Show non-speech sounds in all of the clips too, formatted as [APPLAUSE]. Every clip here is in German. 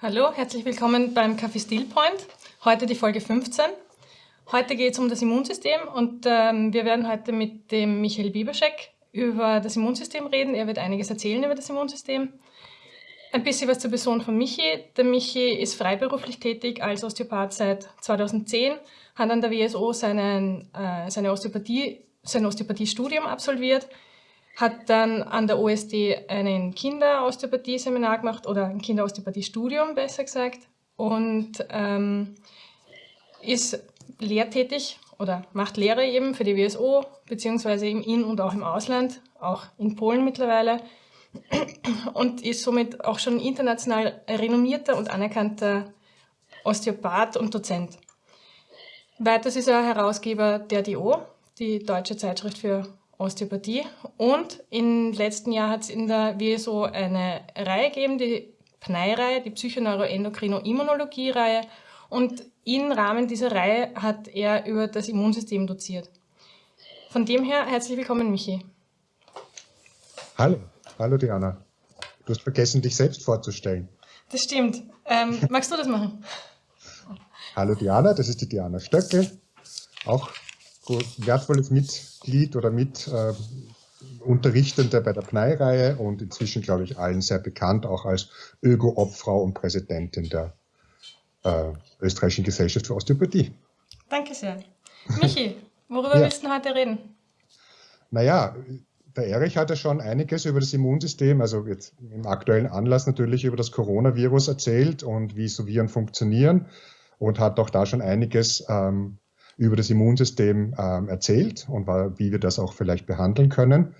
Hallo, herzlich willkommen beim Café Steel Point. Heute die Folge 15. Heute geht es um das Immunsystem und ähm, wir werden heute mit dem Michael Bieberschek über das Immunsystem reden. Er wird einiges erzählen über das Immunsystem. Ein bisschen was zur Person von Michi. Der Michi ist freiberuflich tätig als Osteopath seit 2010, hat an der WSO seinen, äh, seine Osteopathie, sein Osteopathiestudium absolviert, hat dann an der OSD einen Kinderosteopathie-Seminar gemacht oder ein Kinderosteopathie-Studium besser gesagt und ähm, ist lehrtätig oder macht Lehre eben für die WSO, beziehungsweise im In- und auch im Ausland, auch in Polen mittlerweile und ist somit auch schon international renommierter und anerkannter Osteopath und Dozent. Weiters ist er Herausgeber der DO, die Deutsche Zeitschrift für Osteopathie. Und im letzten Jahr hat es in der WSO eine Reihe gegeben, die PNEI-Reihe, die Psychoneuroendokrino-Immunologie-Reihe. Und im Rahmen dieser Reihe hat er über das Immunsystem doziert. Von dem her herzlich willkommen, Michi. Hallo, hallo Diana. Du hast vergessen, dich selbst vorzustellen. Das stimmt. Ähm, [LAUGHS] magst du das machen? Hallo Diana, das ist die Diana Stöckel, auch wertvolles Mitglied oder mit äh, Unterrichtende bei der PNEI-Reihe und inzwischen, glaube ich, allen sehr bekannt, auch als Öko-Obfrau und Präsidentin der äh, Österreichischen Gesellschaft für Osteopathie. Danke sehr. Michi, worüber ja. willst du heute reden? Naja, der Erich hat ja schon einiges über das Immunsystem, also jetzt im aktuellen Anlass natürlich über das Coronavirus erzählt und wie so Viren funktionieren und hat auch da schon einiges ähm, über das Immunsystem ähm, erzählt und wie wir das auch vielleicht behandeln können.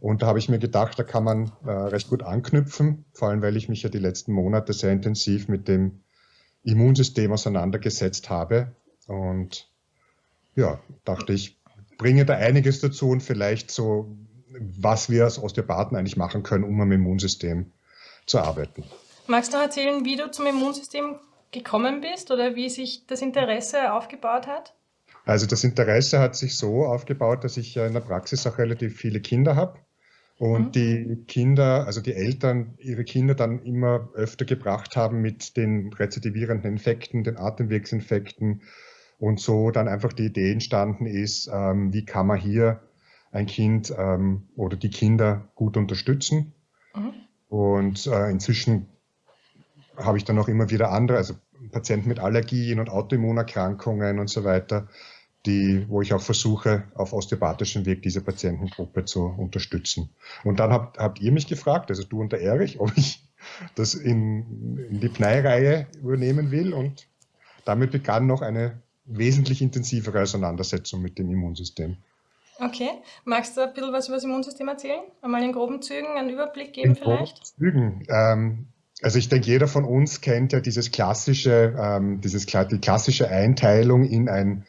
Und da habe ich mir gedacht, da kann man äh, recht gut anknüpfen, vor allem weil ich mich ja die letzten Monate sehr intensiv mit dem Immunsystem auseinandergesetzt habe. Und ja, dachte ich, bringe da einiges dazu und vielleicht so, was wir als Osteopathen eigentlich machen können, um am Immunsystem zu arbeiten. Magst du erzählen, wie du zum Immunsystem gekommen bist oder wie sich das Interesse aufgebaut hat? Also das Interesse hat sich so aufgebaut, dass ich in der Praxis auch relativ viele Kinder habe und mhm. die Kinder, also die Eltern, ihre Kinder dann immer öfter gebracht haben mit den rezidivierenden Infekten, den Atemwegsinfekten und so dann einfach die Idee entstanden ist, ähm, wie kann man hier ein Kind ähm, oder die Kinder gut unterstützen. Mhm. Und äh, inzwischen habe ich dann auch immer wieder andere, also Patienten mit Allergien und Autoimmunerkrankungen und so weiter, die, wo ich auch versuche, auf osteopathischem Weg diese Patientengruppe zu unterstützen. Und dann habt, habt ihr mich gefragt, also du und der Erich, ob ich das in, in die Pnei-Reihe übernehmen will. Und damit begann noch eine wesentlich intensivere Auseinandersetzung mit dem Immunsystem. Okay. Magst du ein bisschen was über das Immunsystem erzählen? Einmal in groben Zügen einen Überblick geben in vielleicht? Groben Zügen. Ähm, also ich denke, jeder von uns kennt ja dieses klassische, ähm, dieses, die klassische Einteilung in ein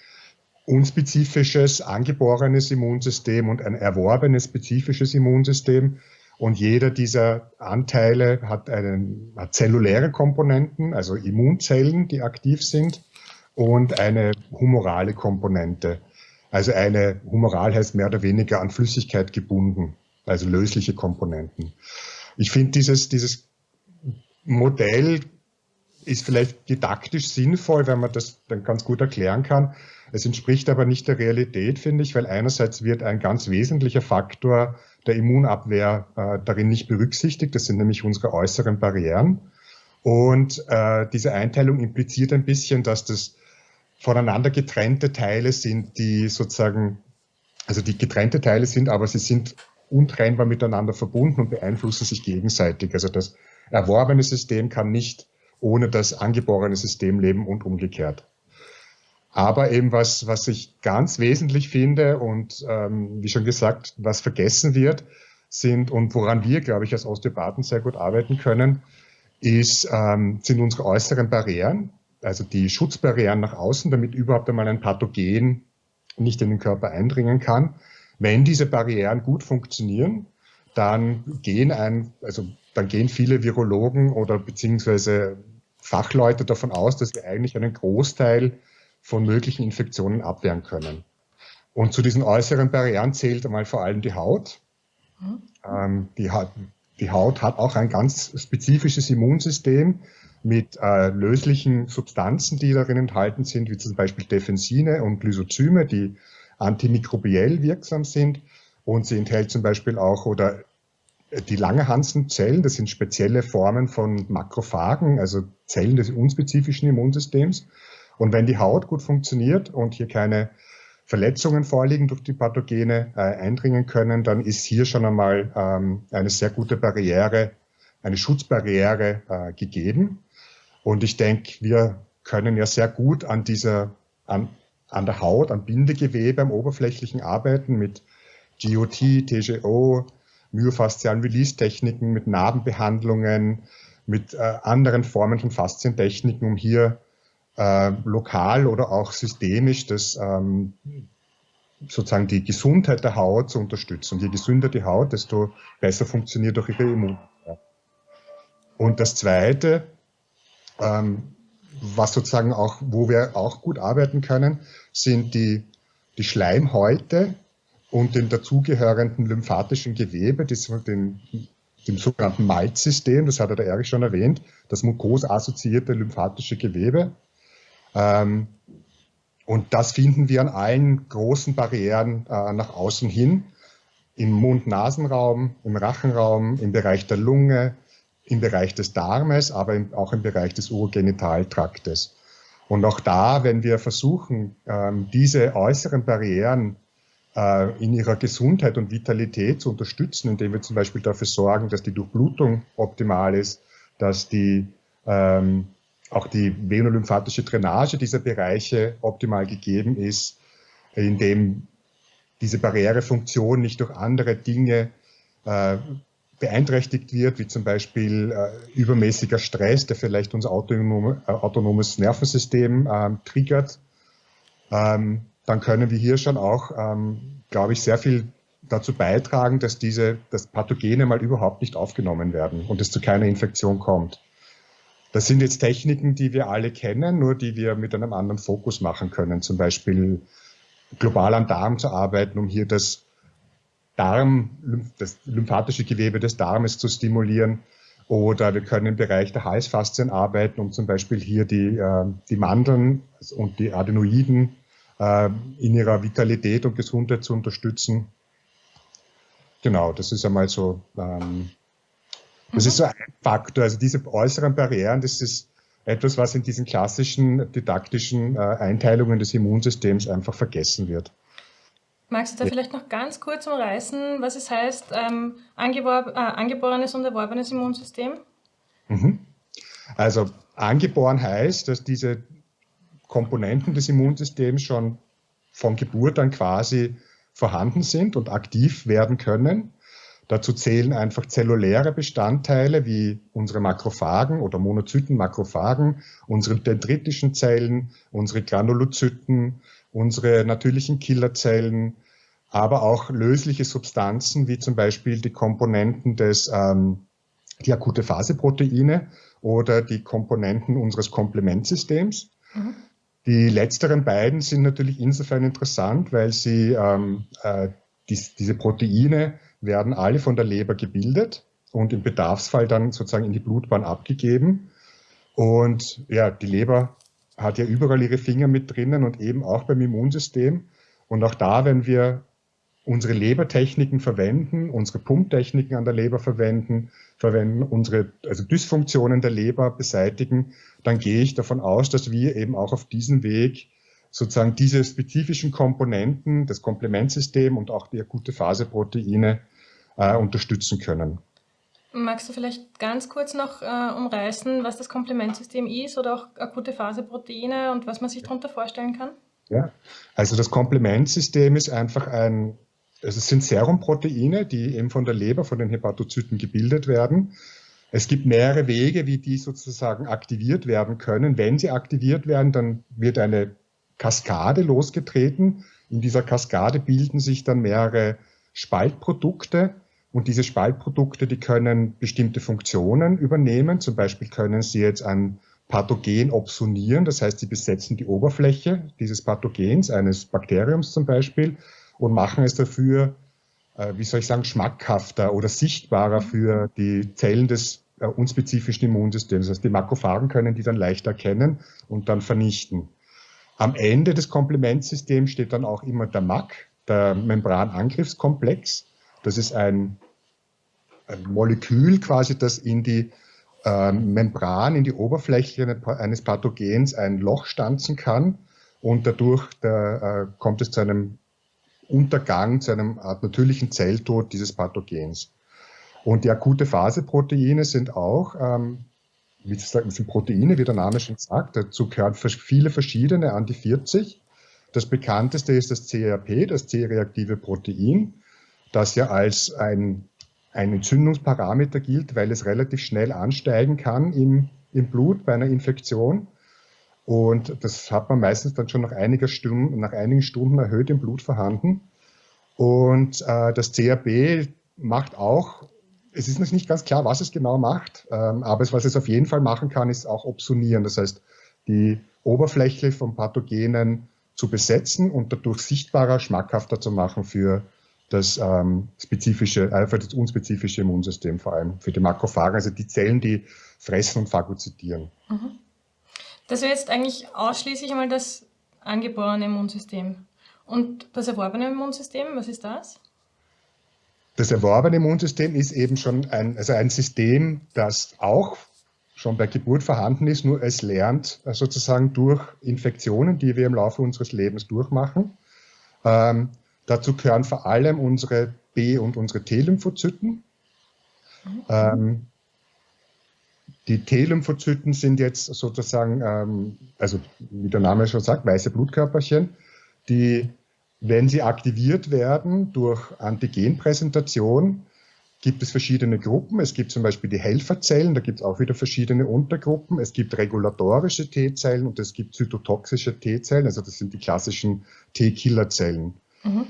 unspezifisches, angeborenes Immunsystem und ein erworbenes spezifisches Immunsystem. Und jeder dieser Anteile hat, einen, hat zelluläre Komponenten, also Immunzellen, die aktiv sind, und eine humorale Komponente. Also eine humoral heißt mehr oder weniger an Flüssigkeit gebunden, also lösliche Komponenten. Ich finde dieses, dieses Modell ist vielleicht didaktisch sinnvoll, wenn man das dann ganz gut erklären kann. Es entspricht aber nicht der Realität, finde ich, weil einerseits wird ein ganz wesentlicher Faktor der Immunabwehr äh, darin nicht berücksichtigt. Das sind nämlich unsere äußeren Barrieren. Und äh, diese Einteilung impliziert ein bisschen, dass das voneinander getrennte Teile sind, die sozusagen, also die getrennte Teile sind, aber sie sind untrennbar miteinander verbunden und beeinflussen sich gegenseitig. Also das erworbene System kann nicht ohne das angeborene System leben und umgekehrt. Aber eben was, was ich ganz wesentlich finde und ähm, wie schon gesagt, was vergessen wird, sind und woran wir, glaube ich, als Osteopathen sehr gut arbeiten können, ist, ähm, sind unsere äußeren Barrieren, also die Schutzbarrieren nach außen, damit überhaupt einmal ein Pathogen nicht in den Körper eindringen kann. Wenn diese Barrieren gut funktionieren, dann gehen ein, also dann gehen viele Virologen oder beziehungsweise Fachleute davon aus, dass wir eigentlich einen Großteil von möglichen Infektionen abwehren können. Und zu diesen äußeren Barrieren zählt einmal vor allem die Haut. Mhm. Ähm, die, Haut die Haut hat auch ein ganz spezifisches Immunsystem, mit äh, löslichen Substanzen, die darin enthalten sind, wie zum Beispiel Defensine und Lysozyme, die antimikrobiell wirksam sind. Und sie enthält zum Beispiel auch oder die Langerhanszellen, das sind spezielle Formen von Makrophagen, also Zellen des unspezifischen Immunsystems. Und wenn die Haut gut funktioniert und hier keine Verletzungen vorliegen durch die Pathogene äh, eindringen können, dann ist hier schon einmal ähm, eine sehr gute Barriere, eine Schutzbarriere äh, gegeben. Und ich denke, wir können ja sehr gut an dieser, an, an der Haut, am Bindegewebe, am oberflächlichen arbeiten mit GOT, TGO, myofaszialen Release-Techniken, mit Narbenbehandlungen, mit äh, anderen Formen von Faszientechniken, um hier äh, lokal oder auch systemisch das ähm, sozusagen die Gesundheit der Haut zu unterstützen. Und je gesünder die Haut, desto besser funktioniert auch ihre Immunität. Und das Zweite, ähm, was sozusagen auch, wo wir auch gut arbeiten können, sind die, die Schleimhäute und den dazugehörenden lymphatischen Gewebe, das, dem sogenannten MALT-System, das hat der Erich schon erwähnt, das mukosassoziierte lymphatische Gewebe. Ähm, und das finden wir an allen großen Barrieren äh, nach außen hin, im Mund-Nasen-Raum, im Rachenraum, im Bereich der Lunge, im Bereich des Darmes, aber auch im Bereich des Urogenitaltraktes. Und auch da, wenn wir versuchen, ähm, diese äußeren Barrieren in ihrer Gesundheit und Vitalität zu unterstützen, indem wir zum Beispiel dafür sorgen, dass die Durchblutung optimal ist, dass die ähm, auch die venolymphatische Drainage dieser Bereiche optimal gegeben ist, indem diese Barrierefunktion nicht durch andere Dinge äh, beeinträchtigt wird, wie zum Beispiel äh, übermäßiger Stress, der vielleicht unser autonome, äh, autonomes Nervensystem ähm, triggert, ähm, dann können wir hier schon auch, ähm, glaube ich, sehr viel dazu beitragen, dass diese dass Pathogene mal überhaupt nicht aufgenommen werden und es zu keiner Infektion kommt. Das sind jetzt Techniken, die wir alle kennen, nur die wir mit einem anderen Fokus machen können. Zum Beispiel global am Darm zu arbeiten, um hier das Darm, das lymphatische Gewebe des Darmes zu stimulieren. Oder wir können im Bereich der Halsfaszien arbeiten, um zum Beispiel hier die, äh, die Mandeln und die Adenoiden in ihrer Vitalität und Gesundheit zu unterstützen. Genau, das ist einmal so ähm, das mhm. ist so ein Faktor. Also diese äußeren Barrieren, das ist etwas, was in diesen klassischen didaktischen äh, Einteilungen des Immunsystems einfach vergessen wird. Magst du da vielleicht noch ganz kurz umreißen, was es heißt, ähm, angeboren, äh, angeborenes und erworbenes Immunsystem? Mhm. Also angeboren heißt, dass diese Komponenten des Immunsystems schon von Geburt an quasi vorhanden sind und aktiv werden können. Dazu zählen einfach zelluläre Bestandteile wie unsere Makrophagen oder Monozyten-Makrophagen, unsere dendritischen Zellen, unsere Granulozyten, unsere natürlichen Killerzellen, aber auch lösliche Substanzen wie zum Beispiel die Komponenten des, ähm, die akute Phaseproteine oder die Komponenten unseres Komplementsystems. Mhm. Die letzteren beiden sind natürlich insofern interessant, weil sie ähm, äh, dies, diese Proteine werden alle von der Leber gebildet und im Bedarfsfall dann sozusagen in die Blutbahn abgegeben. Und ja, die Leber hat ja überall ihre Finger mit drinnen und eben auch beim Immunsystem. Und auch da, wenn wir unsere Lebertechniken verwenden, unsere Pumptechniken an der Leber verwenden, verwenden, unsere also Dysfunktionen der Leber beseitigen, dann gehe ich davon aus, dass wir eben auch auf diesem Weg sozusagen diese spezifischen Komponenten, das Komplementsystem und auch die akute Phaseproteine äh, unterstützen können. Magst du vielleicht ganz kurz noch äh, umreißen, was das Komplementsystem ist oder auch akute Phaseproteine und was man sich darunter vorstellen kann? Ja, also das Komplementsystem ist einfach ein, also es sind Serumproteine, die eben von der Leber, von den Hepatozyten gebildet werden. Es gibt mehrere Wege, wie die sozusagen aktiviert werden können. Wenn sie aktiviert werden, dann wird eine Kaskade losgetreten. In dieser Kaskade bilden sich dann mehrere Spaltprodukte und diese Spaltprodukte, die können bestimmte Funktionen übernehmen. Zum Beispiel können sie jetzt ein Pathogen opsonieren, das heißt, sie besetzen die Oberfläche dieses Pathogens, eines Bakteriums zum Beispiel, und machen es dafür, äh, wie soll ich sagen, schmackhafter oder sichtbarer für die Zellen des äh, unspezifischen Immunsystem. Das heißt, die Makrophagen können die dann leicht erkennen und dann vernichten. Am Ende des Komplementsystems steht dann auch immer der MAC, der Membranangriffskomplex. Das ist ein, ein Molekül quasi, das in die äh, Membran, in die Oberfläche eines Pathogens ein Loch stanzen kann und dadurch der, äh, kommt es zu einem Untergang, zu einem Art natürlichen Zelltod dieses Pathogens. Und die akute Phase-Proteine sind auch, ähm, wie sind Proteine, wie der Name schon sagt. Dazu gehören viele verschiedene an die 40. Das bekannteste ist das CRP, das C-reaktive Protein, das ja als ein, ein Entzündungsparameter gilt, weil es relativ schnell ansteigen kann im, im Blut bei einer Infektion. Und das hat man meistens dann schon nach, einiger Stunden, nach einigen Stunden erhöht im Blut vorhanden. Und äh, das CRP macht auch, es ist noch nicht ganz klar, was es genau macht, ähm, aber es, was es auf jeden Fall machen kann, ist auch Opsonieren. Das heißt, die Oberfläche von Pathogenen zu besetzen und dadurch sichtbarer, schmackhafter zu machen für das ähm, spezifische, äh, für das unspezifische Immunsystem, vor allem für die Makrophagen, also die Zellen, die fressen und phagozytieren. Mhm. Das wäre jetzt eigentlich ausschließlich einmal das angeborene Immunsystem. Und das erworbene Immunsystem, was ist das? Das erworbene Immunsystem ist eben schon ein, also ein System, das auch schon bei Geburt vorhanden ist, nur es lernt äh, sozusagen durch Infektionen, die wir im Laufe unseres Lebens durchmachen. Ähm, dazu gehören vor allem unsere B- und unsere T-Lymphozyten. Mhm. Ähm, die T-Lymphozyten sind jetzt sozusagen, ähm, also wie der Name schon sagt, weiße Blutkörperchen, die, wenn sie aktiviert werden durch Antigenpräsentation, gibt es verschiedene Gruppen. Es gibt zum Beispiel die Helferzellen, da gibt es auch wieder verschiedene Untergruppen. Es gibt regulatorische T-Zellen und es gibt zytotoxische T-Zellen, also das sind die klassischen T-Killerzellen. Mhm.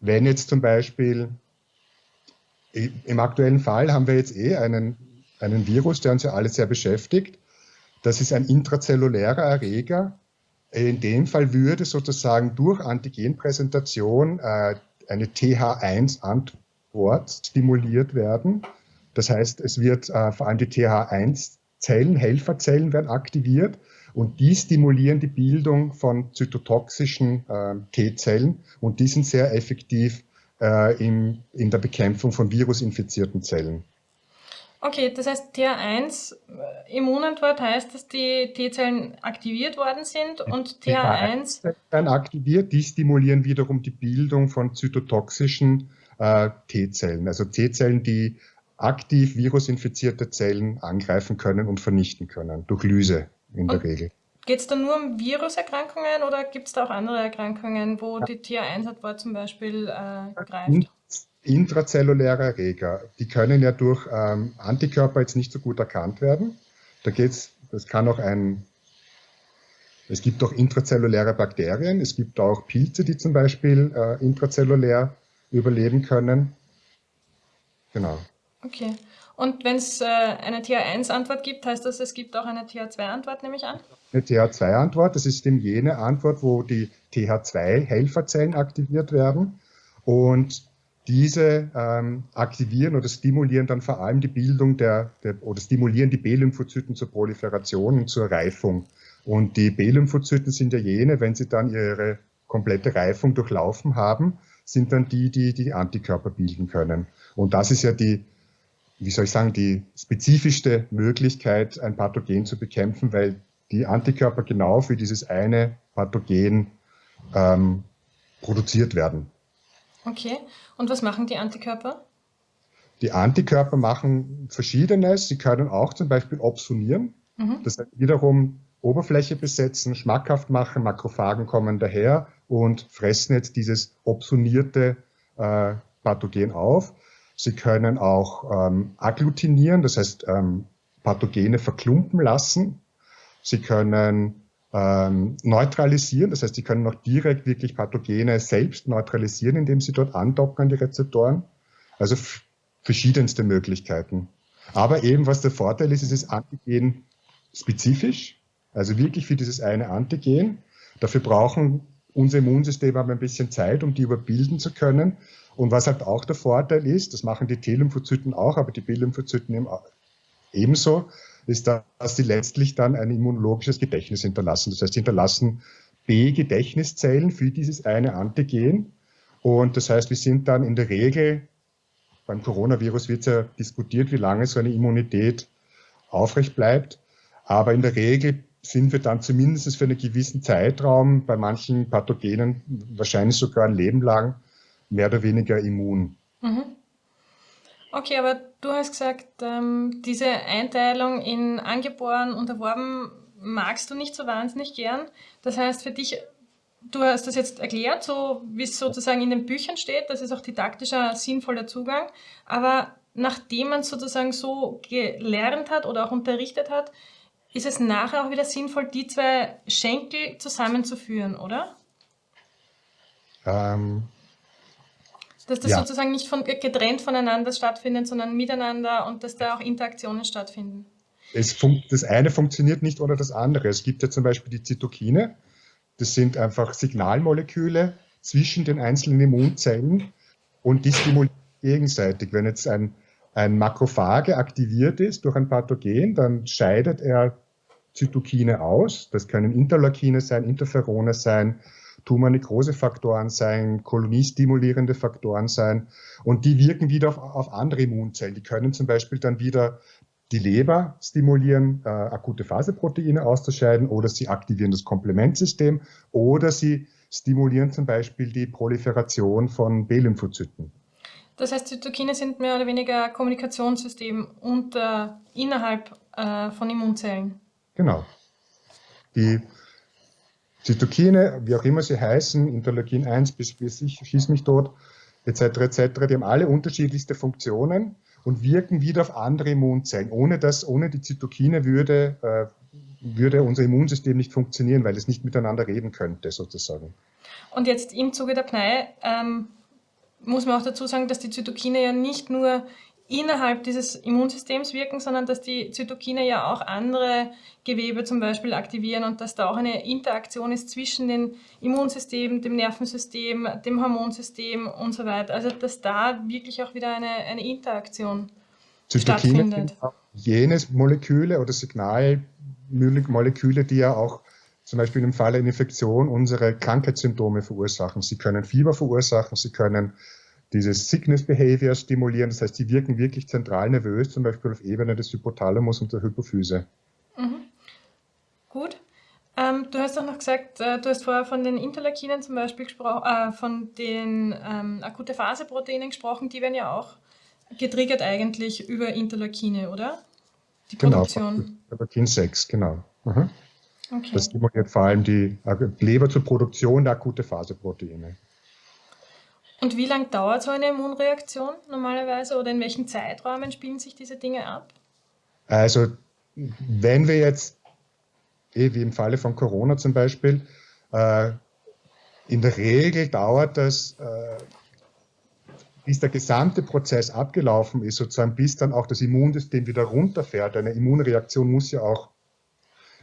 Wenn jetzt zum Beispiel, im aktuellen Fall haben wir jetzt eh einen einen Virus, der uns ja alle sehr beschäftigt. Das ist ein intrazellulärer Erreger. In dem Fall würde sozusagen durch Antigenpräsentation äh, eine TH1-Antwort stimuliert werden. Das heißt, es wird äh, vor allem die TH1-Zellen, Helferzellen werden aktiviert und die stimulieren die Bildung von zytotoxischen äh, T-Zellen und die sind sehr effektiv äh, in, in der Bekämpfung von virusinfizierten Zellen. Okay, das heißt TH1 äh, Immunantwort heißt, dass die T-Zellen aktiviert worden sind und TH1 dann aktiviert, die stimulieren wiederum die Bildung von zytotoxischen äh, T-Zellen, also T-Zellen, die aktiv virusinfizierte Zellen angreifen können und vernichten können, durch Lyse in der Regel. Geht es da nur um Viruserkrankungen oder gibt es da auch andere Erkrankungen, wo die TH1-Antwort zum Beispiel äh, greift? Intrazelluläre Erreger, die können ja durch ähm, Antikörper jetzt nicht so gut erkannt werden. Da geht's, das kann auch ein, es gibt auch intrazelluläre Bakterien, es gibt auch Pilze, die zum Beispiel äh, intrazellulär überleben können. Genau. Okay. Und wenn es äh, eine TH1-Antwort gibt, heißt das, es gibt auch eine TH2-Antwort, nehme ich an? Eine TH2-Antwort, das ist eben jene Antwort, wo die TH2-Helferzellen aktiviert werden. Und diese ähm, aktivieren oder stimulieren dann vor allem die Bildung der, der oder stimulieren die B-Lymphozyten zur Proliferation und zur Reifung. Und die B-Lymphozyten sind ja jene, wenn sie dann ihre komplette Reifung durchlaufen haben, sind dann die, die die Antikörper bilden können. Und das ist ja die, wie soll ich sagen, die spezifischste Möglichkeit, ein Pathogen zu bekämpfen, weil die Antikörper genau für dieses eine Pathogen ähm, produziert werden. Okay. Und was machen die Antikörper? Die Antikörper machen Verschiedenes. Sie können auch zum Beispiel opsonieren. Mhm. Das heißt wiederum Oberfläche besetzen, schmackhaft machen. Makrophagen kommen daher und fressen jetzt dieses opsonierte äh, Pathogen auf. Sie können auch ähm, agglutinieren, das heißt ähm, Pathogene verklumpen lassen. Sie können ähm, neutralisieren. Das heißt, die können auch direkt wirklich Pathogene selbst neutralisieren, indem sie dort andocken an die Rezeptoren. Also verschiedenste Möglichkeiten. Aber eben, was der Vorteil ist, es ist Antigen spezifisch, also wirklich für dieses eine Antigen. Dafür brauchen unser Immunsystem aber ein bisschen Zeit, um die überbilden zu können. Und was halt auch der Vorteil ist, das machen die T-Lymphozyten auch, aber die B-Lymphozyten ebenso ist, dass sie letztlich dann ein immunologisches Gedächtnis hinterlassen. Das heißt, sie hinterlassen B-Gedächtniszellen für dieses eine Antigen. Und das heißt, wir sind dann in der Regel, beim Coronavirus wird ja diskutiert, wie lange so eine Immunität aufrecht bleibt. Aber in der Regel sind wir dann zumindest für einen gewissen Zeitraum bei manchen Pathogenen, wahrscheinlich sogar ein Leben lang, mehr oder weniger immun. Mhm. Okay, aber du hast gesagt, ähm, diese Einteilung in angeboren und erworben magst du nicht so wahnsinnig gern. Das heißt für dich, du hast das jetzt erklärt, so wie es sozusagen in den Büchern steht, das ist auch didaktischer, sinnvoller Zugang. Aber nachdem man sozusagen so gelernt hat oder auch unterrichtet hat, ist es nachher auch wieder sinnvoll, die zwei Schenkel zusammenzuführen, oder? Ähm, dass das ja. sozusagen nicht von, getrennt voneinander stattfindet, sondern miteinander und dass da auch Interaktionen stattfinden. das eine funktioniert nicht ohne das andere. Es gibt ja zum Beispiel die Zytokine. Das sind einfach Signalmoleküle zwischen den einzelnen Immunzellen und die stimulieren gegenseitig. Wenn jetzt ein, ein Makrophage aktiviert ist durch ein Pathogen, dann scheidet er Zytokine aus. Das können Interleukine sein, Interferone sein, Tumornekrosefaktoren sein, koloniestimulierende Faktoren sein und die wirken wieder auf, auf andere Immunzellen. Die können zum Beispiel dann wieder die Leber stimulieren, äh, akute Phaseproteine auszuscheiden oder sie aktivieren das Komplementsystem oder sie stimulieren zum Beispiel die Proliferation von B-Lymphozyten. Das heißt, Zytokine sind mehr oder weniger Kommunikationssystem unter, innerhalb äh, von Immunzellen. Genau. Die Zytokine, wie auch immer sie heißen, Interleukin 1 bis, ich schieß mich tot, etc., etc., die haben alle unterschiedlichste Funktionen und wirken wieder auf andere Immunzellen. Ohne das, ohne die Zytokine würde, äh, würde unser Immunsystem nicht funktionieren, weil es nicht miteinander reden könnte, sozusagen. Und jetzt im Zuge der PNEI ähm, muss man auch dazu sagen, dass die Zytokine ja nicht nur innerhalb dieses Immunsystems wirken, sondern dass die Zytokine ja auch andere Gewebe zum Beispiel aktivieren und dass da auch eine Interaktion ist zwischen dem Immunsystem, dem Nervensystem, dem Hormonsystem und so weiter. Also dass da wirklich auch wieder eine, eine Interaktion Zytokine stattfindet. Jenes Moleküle oder Signalmoleküle, die ja auch zum Beispiel im Falle einer Infektion unsere Krankheitssymptome verursachen. Sie können Fieber verursachen, sie können dieses Sickness Behavior stimulieren. Das heißt, sie wirken wirklich zentral nervös, zum Beispiel auf Ebene des Hypothalamus und der Hypophyse. Mhm. Gut. Ähm, du hast auch noch gesagt, äh, du hast vorher von den Interleukinen zum Beispiel gesprochen, äh, von den ähm, akute Phase-Proteinen gesprochen, die werden ja auch getriggert eigentlich über Interleukine, oder? Die genau, Produktion. Interleukin 6, genau. Mhm. Okay. Das stimuliert vor allem die Leber zur Produktion der akute Phase-Proteine. Und wie lange dauert so eine Immunreaktion normalerweise oder in welchen Zeitrahmen spielen sich diese Dinge ab? Also wenn wir jetzt, eh wie im Falle von Corona zum Beispiel, äh, in der Regel dauert das, äh, bis der gesamte Prozess abgelaufen ist, sozusagen bis dann auch das Immunsystem wieder runterfährt. Eine Immunreaktion muss ja auch,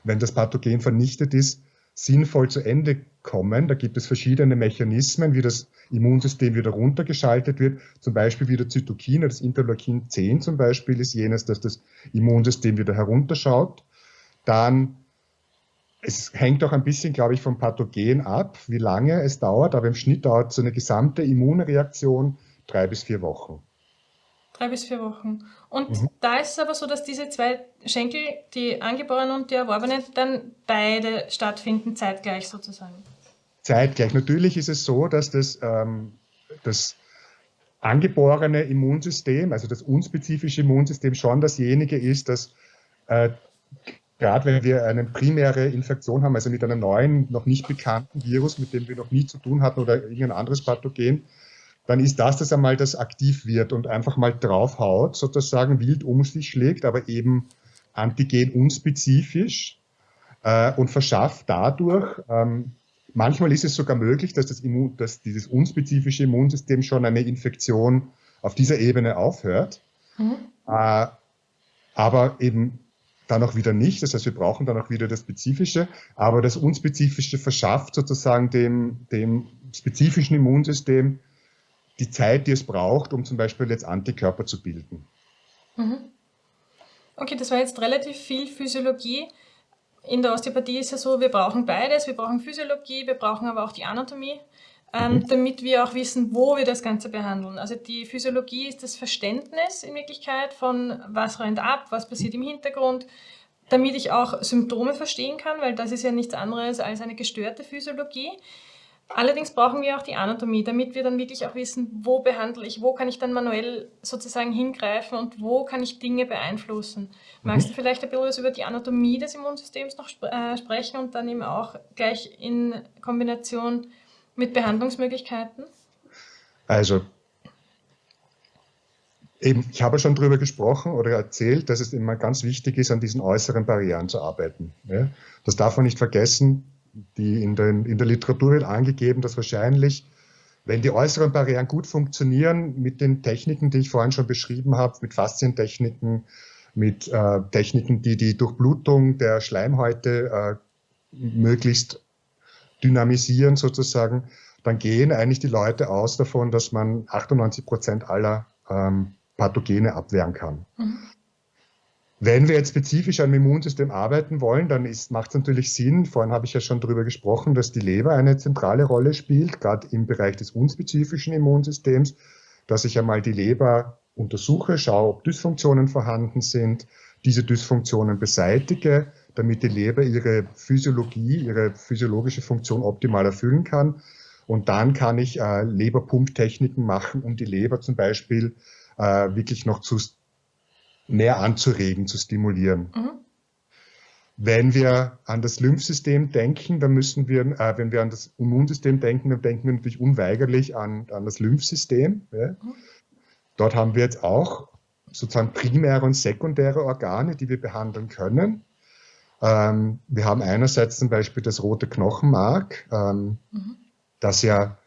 wenn das Pathogen vernichtet ist, sinnvoll zu Ende kommen. Da gibt es verschiedene Mechanismen, wie das Immunsystem wieder runtergeschaltet wird. Zum Beispiel wieder Zytokine, das Interleukin 10 zum Beispiel ist jenes, dass das Immunsystem wieder herunterschaut. Dann, es hängt auch ein bisschen, glaube ich, vom Pathogen ab, wie lange es dauert, aber im Schnitt dauert so eine gesamte Immunreaktion drei bis vier Wochen. Drei bis vier Wochen. Und mhm. da ist es aber so, dass diese zwei Schenkel, die angeborenen und die erworbenen, dann beide stattfinden, zeitgleich sozusagen. Zeitgleich. Natürlich ist es so, dass das, ähm, das angeborene Immunsystem, also das unspezifische Immunsystem, schon dasjenige ist, das äh, gerade wenn wir eine primäre Infektion haben, also mit einem neuen, noch nicht bekannten Virus, mit dem wir noch nie zu tun hatten oder irgendein anderes Pathogen, dann ist das das einmal, das aktiv wird und einfach mal draufhaut, sozusagen wild um sich schlägt, aber eben antigen unspezifisch äh, und verschafft dadurch, ähm, manchmal ist es sogar möglich, dass, das Immun, dass dieses unspezifische Immunsystem schon eine Infektion auf dieser Ebene aufhört, mhm. äh, aber eben dann auch wieder nicht. Das heißt, wir brauchen dann auch wieder das Spezifische, aber das Unspezifische verschafft sozusagen dem, dem spezifischen Immunsystem die Zeit, die es braucht, um zum Beispiel jetzt Antikörper zu bilden. Mhm. Okay, das war jetzt relativ viel Physiologie. In der Osteopathie ist es ja so, wir brauchen beides. Wir brauchen Physiologie, wir brauchen aber auch die Anatomie, ähm, mhm. damit wir auch wissen, wo wir das Ganze behandeln. Also die Physiologie ist das Verständnis in Wirklichkeit von, was rennt ab, was passiert im Hintergrund, damit ich auch Symptome verstehen kann, weil das ist ja nichts anderes als eine gestörte Physiologie. Allerdings brauchen wir auch die Anatomie, damit wir dann wirklich auch wissen, wo behandle ich, wo kann ich dann manuell sozusagen hingreifen und wo kann ich Dinge beeinflussen. Magst mhm. du vielleicht ein bisschen über die Anatomie des Immunsystems noch sp äh, sprechen und dann eben auch gleich in Kombination mit Behandlungsmöglichkeiten? Also, eben, ich habe schon darüber gesprochen oder erzählt, dass es immer ganz wichtig ist, an diesen äußeren Barrieren zu arbeiten. Ja? Das darf man nicht vergessen die in, den, in der Literatur wird angegeben, dass wahrscheinlich, wenn die äußeren Barrieren gut funktionieren, mit den Techniken, die ich vorhin schon beschrieben habe, mit Faszientechniken, mit äh, Techniken, die die Durchblutung der Schleimhäute äh, möglichst dynamisieren sozusagen, dann gehen eigentlich die Leute aus davon, dass man 98 Prozent aller ähm, Pathogene abwehren kann. Mhm. Wenn wir jetzt spezifisch am Immunsystem arbeiten wollen, dann macht es natürlich Sinn, vorhin habe ich ja schon darüber gesprochen, dass die Leber eine zentrale Rolle spielt, gerade im Bereich des unspezifischen Immunsystems, dass ich einmal die Leber untersuche, schaue, ob Dysfunktionen vorhanden sind, diese Dysfunktionen beseitige, damit die Leber ihre Physiologie, ihre physiologische Funktion optimal erfüllen kann. Und dann kann ich äh, Leberpumptechniken machen, um die Leber zum Beispiel äh, wirklich noch zu mehr anzuregen, zu stimulieren. Mhm. Wenn wir an das Lymphsystem denken, dann müssen wir, äh, wenn wir an das Immunsystem denken, dann denken wir natürlich unweigerlich an, an das Lymphsystem. Ja. Mhm. Dort haben wir jetzt auch sozusagen primäre und sekundäre Organe, die wir behandeln können. Ähm, wir haben einerseits zum Beispiel das rote Knochenmark, ähm, mhm. das ja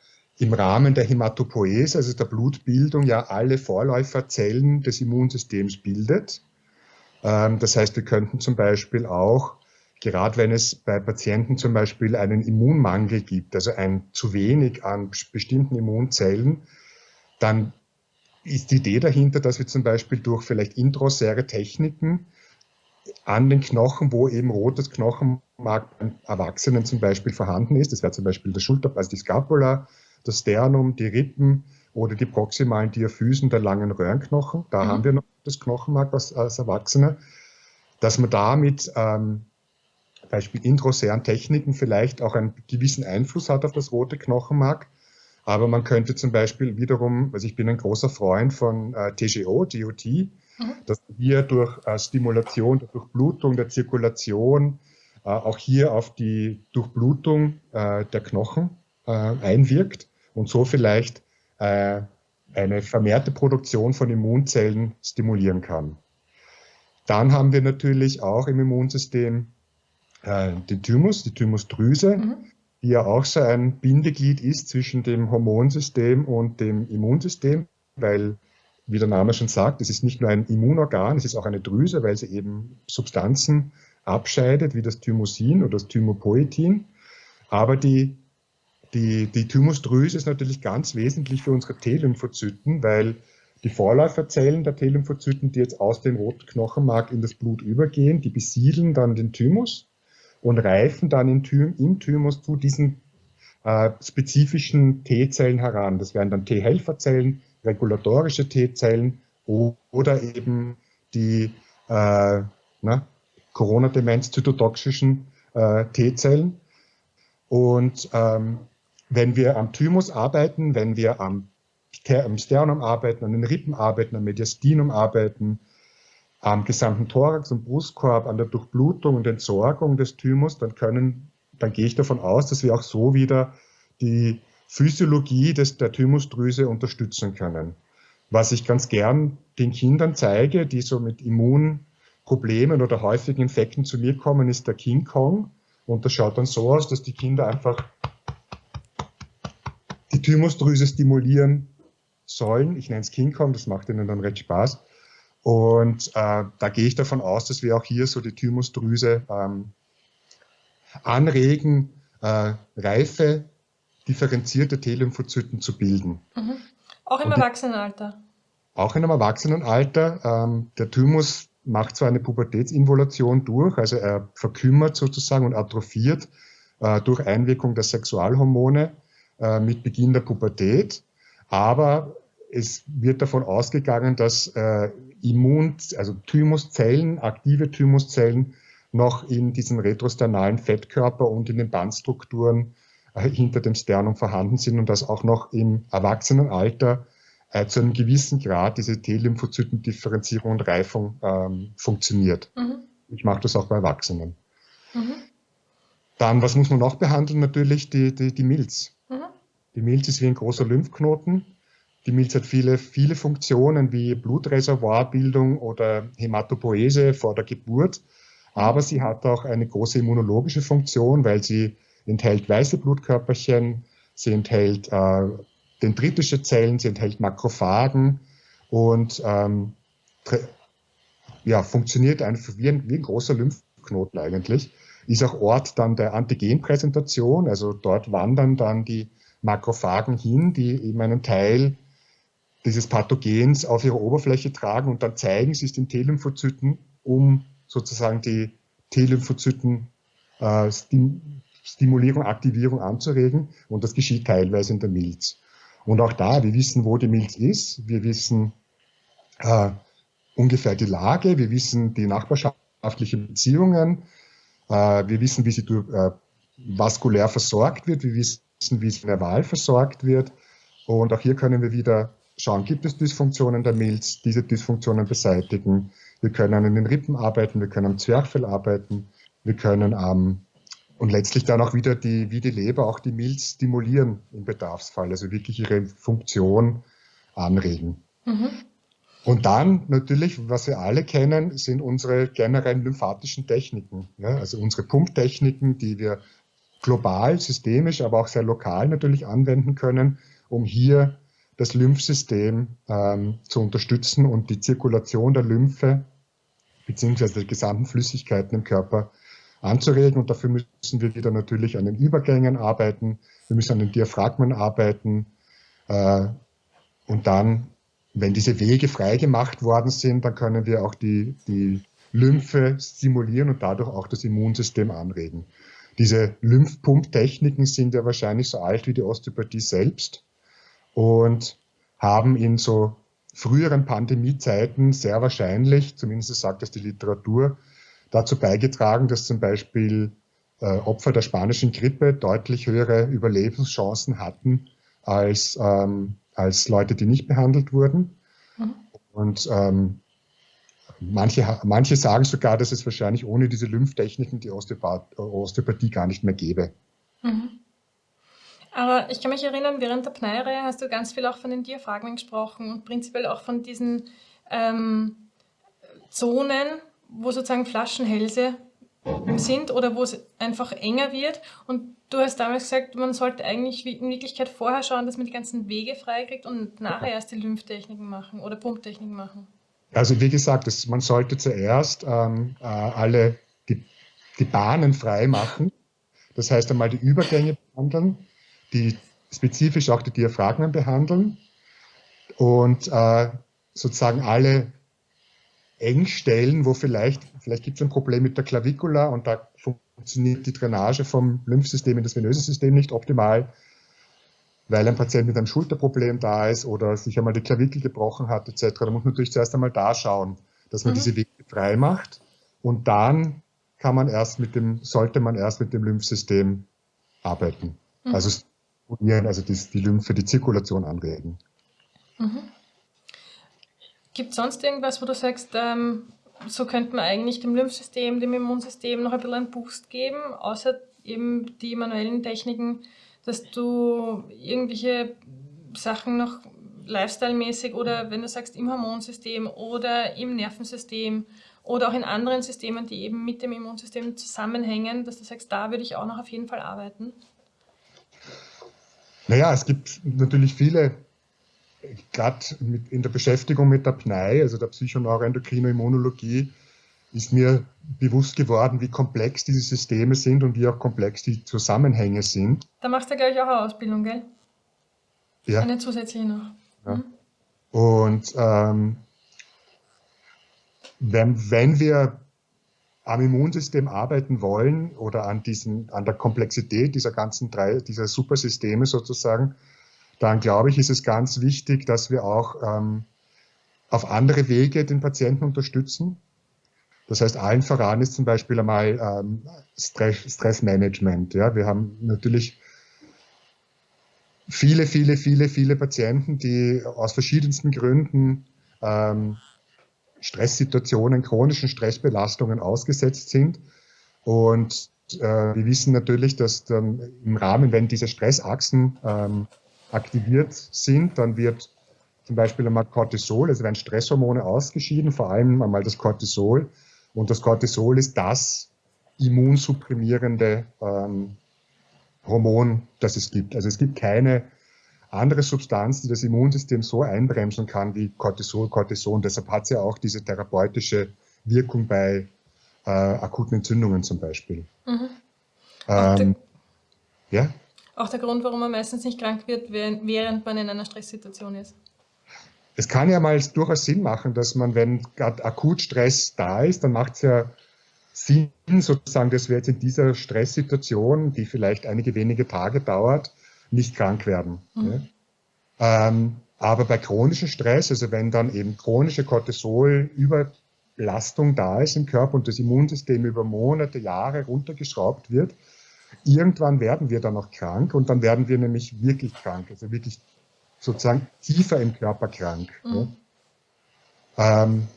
im Rahmen der Hämatopoese, also der Blutbildung, ja alle Vorläuferzellen des Immunsystems bildet. Ähm, das heißt, wir könnten zum Beispiel auch, gerade wenn es bei Patienten zum Beispiel einen Immunmangel gibt, also ein zu wenig an bestimmten Immunzellen, dann ist die Idee dahinter, dass wir zum Beispiel durch vielleicht intraosäre Techniken an den Knochen, wo eben rotes Knochenmark beim Erwachsenen zum Beispiel vorhanden ist, das wäre zum Beispiel der Schulter, also die Scapula, das Sternum, die Rippen oder die proximalen Diaphysen der langen Röhrenknochen. Da mhm. haben wir noch das Knochenmark als, als Erwachsene, dass man da mit ähm, Beispiel introsären Techniken vielleicht auch einen gewissen Einfluss hat auf das rote Knochenmark. Aber man könnte zum Beispiel wiederum, also ich bin ein großer Freund von äh, TGO, DOT, mhm. dass wir durch äh, Stimulation der Durchblutung, der Zirkulation, äh, auch hier auf die Durchblutung äh, der Knochen äh, einwirkt und so vielleicht äh, eine vermehrte Produktion von Immunzellen stimulieren kann. Dann haben wir natürlich auch im Immunsystem äh, den Thymus, die Thymusdrüse, mhm. die ja auch so ein Bindeglied ist zwischen dem Hormonsystem und dem Immunsystem, weil, wie der Name schon sagt, es ist nicht nur ein Immunorgan, es ist auch eine Drüse, weil sie eben Substanzen abscheidet, wie das Thymosin oder das Thymopoetin. Aber die die, die Thymusdrüse ist natürlich ganz wesentlich für unsere T-Lymphozyten, weil die Vorläuferzellen der T-Lymphozyten, die jetzt aus dem roten Knochenmark in das Blut übergehen, die besiedeln dann den Thymus und reifen dann im, Thym im Thymus zu diesen äh, spezifischen T-Zellen heran. Das wären dann T-Helferzellen, regulatorische T-Zellen oder eben die äh, Corona-Demenz-zytotoxischen äh, T-Zellen. Und ähm, wenn wir am Thymus arbeiten, wenn wir am, Sternum arbeiten, an den Rippen arbeiten, am Mediastinum arbeiten, am gesamten Thorax und Brustkorb, an der Durchblutung und Entsorgung des Thymus, dann können, dann gehe ich davon aus, dass wir auch so wieder die Physiologie des, der Thymusdrüse unterstützen können. Was ich ganz gern den Kindern zeige, die so mit Immunproblemen oder häufigen Infekten zu mir kommen, ist der King Kong. Und das schaut dann so aus, dass die Kinder einfach die Thymusdrüse stimulieren sollen. Ich nenne es King Kong, das macht ihnen dann recht Spaß. Und äh, da gehe ich davon aus, dass wir auch hier so die Thymusdrüse ähm, anregen, äh, reife, differenzierte T-Lymphozyten zu bilden. Mhm. Auch im Und Erwachsenenalter? Auch in einem Erwachsenenalter. Ähm, der Thymus macht zwar eine Pubertätsinvolution durch, also er verkümmert sozusagen und atrophiert äh, durch Einwirkung der Sexualhormone äh, mit Beginn der Pubertät, aber es wird davon ausgegangen, dass äh, Immun, also Thymuszellen, aktive Thymuszellen noch in diesen retrosternalen Fettkörper und in den Bandstrukturen äh, hinter dem Sternum vorhanden sind und dass auch noch im Erwachsenenalter äh, zu einem gewissen Grad diese T-Lymphozytendifferenzierung und Reifung ähm, funktioniert. Mhm. Ich mache das auch bei Erwachsenen. Mhm. Dann, was muss man noch behandeln? Natürlich die, die, die Milz. Die Milz ist wie ein großer Lymphknoten. Die Milz hat viele, viele Funktionen wie Blutreservoirbildung oder Hämatopoese vor der Geburt. Aber sie hat auch eine große immunologische Funktion, weil sie enthält weiße Blutkörperchen, sie enthält äh, dendritische Zellen, sie enthält Makrophagen und ähm, ja, funktioniert einfach wie ein, wie ein großer Lymphknoten eigentlich. Ist auch Ort dann der Antigenpräsentation, also dort wandern dann die Makrophagen hin, die eben einen Teil dieses Pathogens auf ihre Oberfläche tragen und dann zeigen sie es den T-Lymphozyten, um sozusagen die T-Lymphozyten äh, Stimulierung, Aktivierung anzuregen. Und das geschieht teilweise in der Milz. Und auch da, wir wissen, wo die Milz ist, wir wissen äh, ungefähr die Lage, wir wissen die nachbarschaftlichen Beziehungen, äh, wir wissen, wie sie durch, äh, vaskulär versorgt wird, wir wissen, wie sie in der Wahl versorgt wird. Und auch hier können wir wieder schauen, gibt es Dysfunktionen der Milz, diese Dysfunktionen beseitigen. Wir können an den Rippen arbeiten, wir können am Zwerchfell arbeiten, wir können am und letztlich dann auch wieder die, wie die Leber auch die Milz stimulieren im Bedarfsfall, also wirklich ihre Funktion anregen. Mhm. Und dann natürlich, was wir alle kennen, sind unsere generellen lymphatischen Techniken, ja, also unsere Pumptechniken, die wir global, systemisch, aber auch sehr lokal natürlich anwenden können, um hier das Lymphsystem ähm, zu unterstützen und die Zirkulation der Lymphe beziehungsweise der gesamten Flüssigkeiten im Körper anzuregen. Und dafür müssen wir wieder natürlich an den Übergängen arbeiten, wir müssen an den Diaphragmen arbeiten. Äh, und dann, wenn diese Wege freigemacht worden sind, dann können wir auch die, die Lymphe stimulieren und dadurch auch das Immunsystem anregen. Diese Lymphpumptechniken sind ja wahrscheinlich so alt wie die Osteopathie selbst und haben in so früheren Pandemiezeiten sehr wahrscheinlich, zumindest sagt das die Literatur, dazu beigetragen, dass zum Beispiel äh, Opfer der spanischen Grippe deutlich höhere Überlebenschancen hatten als, ähm, als Leute, die nicht behandelt wurden. Mhm. Und ähm, manche, manche sagen sogar, dass es wahrscheinlich ohne diese Lymphtechniken die Osteopath Osteopathie gar nicht mehr gäbe. Mhm. Aber ich kann mich erinnern, während der Pneireihe hast du ganz viel auch von den Diaphragmen gesprochen und prinzipiell auch von diesen ähm, Zonen, wo sozusagen Flaschenhälse sind oder wo es einfach enger wird. Und du hast damals gesagt, man sollte eigentlich in Wirklichkeit vorher schauen, dass man die ganzen Wege freikriegt und nachher erst die Lymphtechniken machen oder Pumptechniken machen. Also wie gesagt, das, man sollte zuerst ähm, äh, alle die, die Bahnen frei machen. Das heißt einmal die Übergänge behandeln die spezifisch auch die Diaphragmen behandeln und äh, sozusagen alle Engstellen, wo vielleicht, vielleicht gibt es ein Problem mit der Klavikula und da funktioniert die Drainage vom Lymphsystem in das venöse System nicht optimal, weil ein Patient mit einem Schulterproblem da ist oder sich einmal die Klavikel gebrochen hat etc. Da muss man natürlich zuerst einmal da schauen, dass man mhm. diese Wege frei macht und dann kann man erst mit dem, sollte man erst mit dem Lymphsystem arbeiten. Mhm. Also also die, die Lymphe, die Zirkulation anregen. Mhm. Gibt es sonst irgendwas, wo du sagst, ähm, so könnte man eigentlich dem Lymphsystem, dem Immunsystem noch ein bisschen einen Boost geben, außer eben die manuellen Techniken, dass du irgendwelche Sachen noch lifestyle-mäßig oder wenn du sagst im Hormonsystem oder im Nervensystem oder auch in anderen Systemen, die eben mit dem Immunsystem zusammenhängen, dass du sagst, da würde ich auch noch auf jeden Fall arbeiten? Naja, es gibt natürlich viele, gerade in der Beschäftigung mit der PNEI, also der Psychoneuroendokrinoimmunologie, ist mir bewusst geworden, wie komplex diese Systeme sind und wie auch komplex die Zusammenhänge sind. Da machst du gleich auch eine Ausbildung, gell? Ja. Eine zusätzliche noch. Ja. Mhm. Und ähm, wenn, wenn wir am Immunsystem arbeiten wollen oder an, diesen, an der Komplexität dieser ganzen drei, dieser Supersysteme sozusagen, dann glaube ich, ist es ganz wichtig, dass wir auch ähm, auf andere Wege den Patienten unterstützen. Das heißt, allen voran ist zum Beispiel einmal ähm, Stress, Stressmanagement. Ja, wir haben natürlich viele, viele, viele, viele Patienten, die aus verschiedensten Gründen ähm, Stresssituationen, chronischen Stressbelastungen ausgesetzt sind. Und äh, wir wissen natürlich, dass dann im Rahmen, wenn diese Stressachsen ähm, aktiviert sind, dann wird zum Beispiel einmal Cortisol, also werden Stresshormone ausgeschieden, vor allem einmal das Cortisol. Und das Cortisol ist das immunsupprimierende ähm, Hormon, das es gibt. Also es gibt keine andere Substanz, die das Immunsystem so einbremsen kann wie Cortisol, Cortison. Deshalb hat sie ja auch diese therapeutische Wirkung bei äh, akuten Entzündungen zum Beispiel. Mhm. Ähm, ja? Auch der Grund, warum man meistens nicht krank wird, während man in einer Stresssituation ist. Es kann ja mal durchaus Sinn machen, dass man, wenn gerade akut Stress da ist, dann macht es ja Sinn, sozusagen, dass wir jetzt in dieser Stresssituation, die vielleicht einige wenige Tage dauert, nicht krank werden. Mhm. Ne? Ähm, aber bei chronischem Stress, also wenn dann eben chronische Cortisolüberlastung da ist im Körper und das Immunsystem über Monate, Jahre runtergeschraubt wird, irgendwann werden wir dann auch krank und dann werden wir nämlich wirklich krank, also wirklich sozusagen tiefer im Körper krank. Mhm. Ne? Ähm,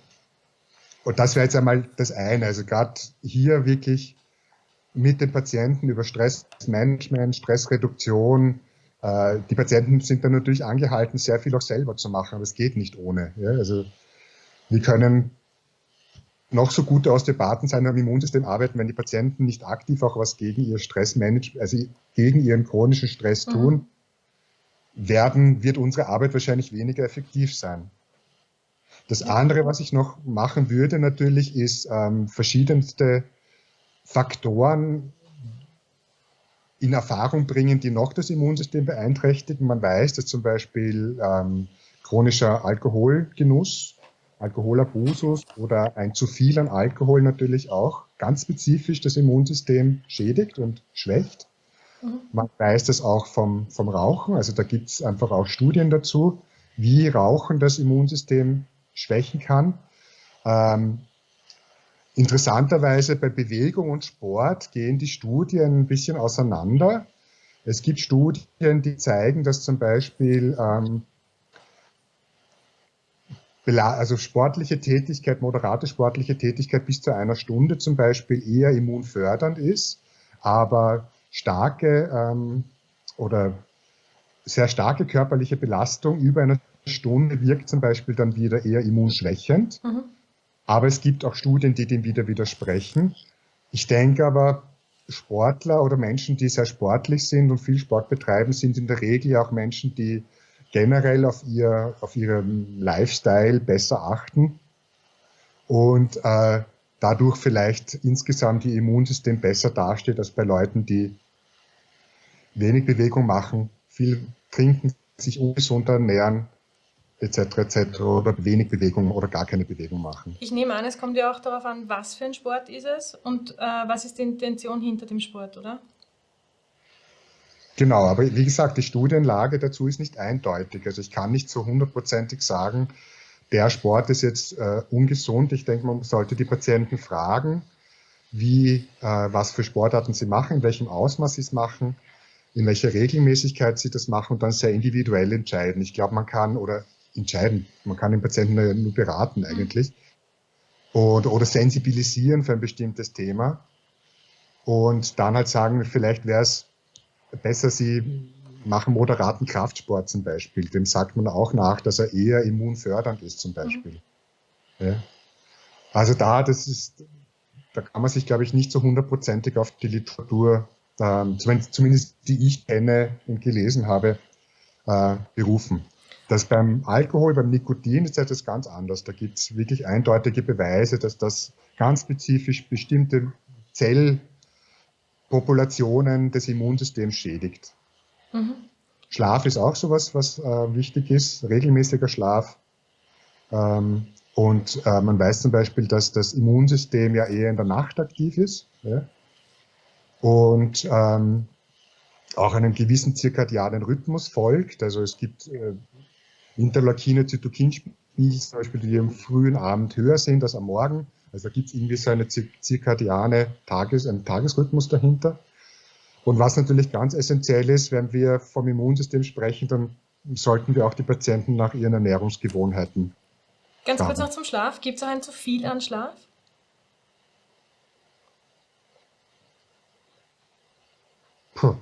und das wäre jetzt einmal das eine. Also gerade hier wirklich mit den Patienten über Stressmanagement, Stressreduktion. Äh, die Patienten sind dann natürlich angehalten, sehr viel auch selber zu machen, aber es geht nicht ohne. Ja? Also wir können noch so gute Osteopathen sein am Immunsystem arbeiten, wenn die Patienten nicht aktiv auch was gegen ihr Stressmanagement, also gegen ihren chronischen Stress mhm. tun, mhm. Werden, wird unsere Arbeit wahrscheinlich weniger effektiv sein. Das andere, was ich noch machen würde natürlich, ist ähm, verschiedenste Faktoren in Erfahrung bringen, die noch das Immunsystem beeinträchtigen. Man weiß, dass zum Beispiel ähm, chronischer Alkoholgenuss, Alkoholabusus oder ein zu viel an Alkohol natürlich auch ganz spezifisch das Immunsystem schädigt und schwächt. Man weiß das auch vom, vom Rauchen, also da gibt es einfach auch Studien dazu, wie Rauchen das Immunsystem schwächen kann. Ähm, Interessanterweise bei Bewegung und Sport gehen die Studien ein bisschen auseinander. Es gibt Studien, die zeigen, dass zum Beispiel ähm, also sportliche Tätigkeit, moderate sportliche Tätigkeit bis zu einer Stunde zum Beispiel eher immunfördernd ist, aber starke ähm, oder sehr starke körperliche Belastung über eine Stunde wirkt zum Beispiel dann wieder eher immunschwächend. Mhm. Aber es gibt auch Studien, die dem wieder widersprechen. Ich denke aber, Sportler oder Menschen, die sehr sportlich sind und viel Sport betreiben, sind in der Regel auch Menschen, die generell auf, ihr, auf ihren Lifestyle besser achten und äh, dadurch vielleicht insgesamt ihr Immunsystem besser dasteht als bei Leuten, die wenig Bewegung machen, viel trinken, sich ungesund ernähren etc. etc. oder wenig Bewegung oder gar keine Bewegung machen. Ich nehme an, es kommt ja auch darauf an, was für ein Sport ist es und äh, was ist die Intention hinter dem Sport, oder? Genau, aber wie gesagt, die Studienlage dazu ist nicht eindeutig. Also ich kann nicht so hundertprozentig sagen, der Sport ist jetzt äh, ungesund. Ich denke, man sollte die Patienten fragen, wie, äh, was für Sportarten sie machen, in welchem Ausmaß sie es machen, in welcher Regelmäßigkeit sie das machen und dann sehr individuell entscheiden. Ich glaube, man kann oder entscheiden. Man kann den Patienten nur beraten mhm. eigentlich oder, oder sensibilisieren für ein bestimmtes Thema und dann halt sagen, vielleicht wäre es besser, sie machen moderaten Kraftsport zum Beispiel. Dem sagt man auch nach, dass er eher immunfördernd ist zum Beispiel. Mhm. Ja. Also da, das ist, da kann man sich, glaube ich, nicht so hundertprozentig auf die Literatur, ähm, zumindest die ich kenne und gelesen habe, äh, berufen. Das beim Alkohol, beim Nikotin ist etwas ganz anders. Da gibt es wirklich eindeutige Beweise, dass das ganz spezifisch bestimmte Zellpopulationen des Immunsystems schädigt. Mhm. Schlaf ist auch sowas, was äh, wichtig ist, regelmäßiger Schlaf. Ähm, Und äh, man weiß zum Beispiel, dass das Immunsystem ja eher in der Nacht aktiv ist ja? Und ähm, auch einem gewissen zirkadianen Rhythmus folgt. Also es gibt äh, Interleukine, Zytokinspiegel zum Beispiel, die am frühen Abend höher sind als am Morgen. Also da gibt es irgendwie so eine zirkadiane Tages-, einen Tagesrhythmus dahinter. Und was natürlich ganz essentiell ist, wenn wir vom Immunsystem sprechen, dann sollten wir auch die Patienten nach ihren Ernährungsgewohnheiten Ganz kurz noch zum Schlaf. Gibt es auch ein zu viel an Schlaf? Puh.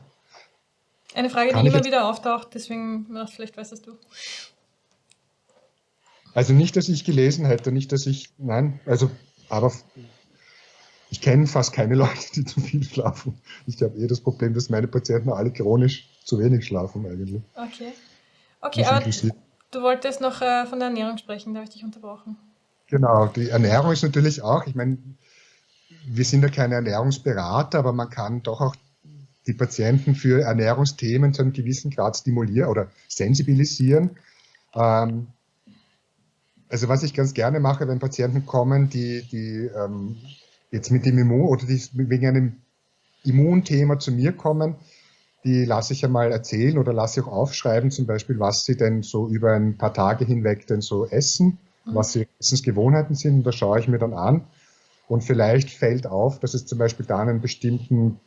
Eine Frage, Kann die immer wieder auftaucht, deswegen vielleicht weißt das du. Also nicht, dass ich gelesen hätte, nicht, dass ich, nein, also, aber ich kenne fast keine Leute, die zu viel schlafen. Ich habe eher das Problem, dass meine Patienten alle chronisch zu wenig schlafen eigentlich. Okay. Okay, aber Du wolltest noch äh, von der Ernährung sprechen, da habe ich dich unterbrochen. Genau, die Ernährung ist natürlich auch, ich meine, wir sind ja keine Ernährungsberater, aber man kann doch auch die Patienten für Ernährungsthemen zu einem gewissen Grad stimulieren oder sensibilisieren. Ähm, also was ich ganz gerne mache, wenn Patienten kommen, die, die ähm, jetzt mit dem Immun oder die wegen einem Immunthema zu mir kommen, die lasse ich einmal erzählen oder lasse ich auch aufschreiben, zum Beispiel, was sie denn so über ein paar Tage hinweg denn so essen, mhm. was ihre Essensgewohnheiten sind. Und da schaue ich mir dann an. Und vielleicht fällt auf, dass es zum Beispiel da einen bestimmten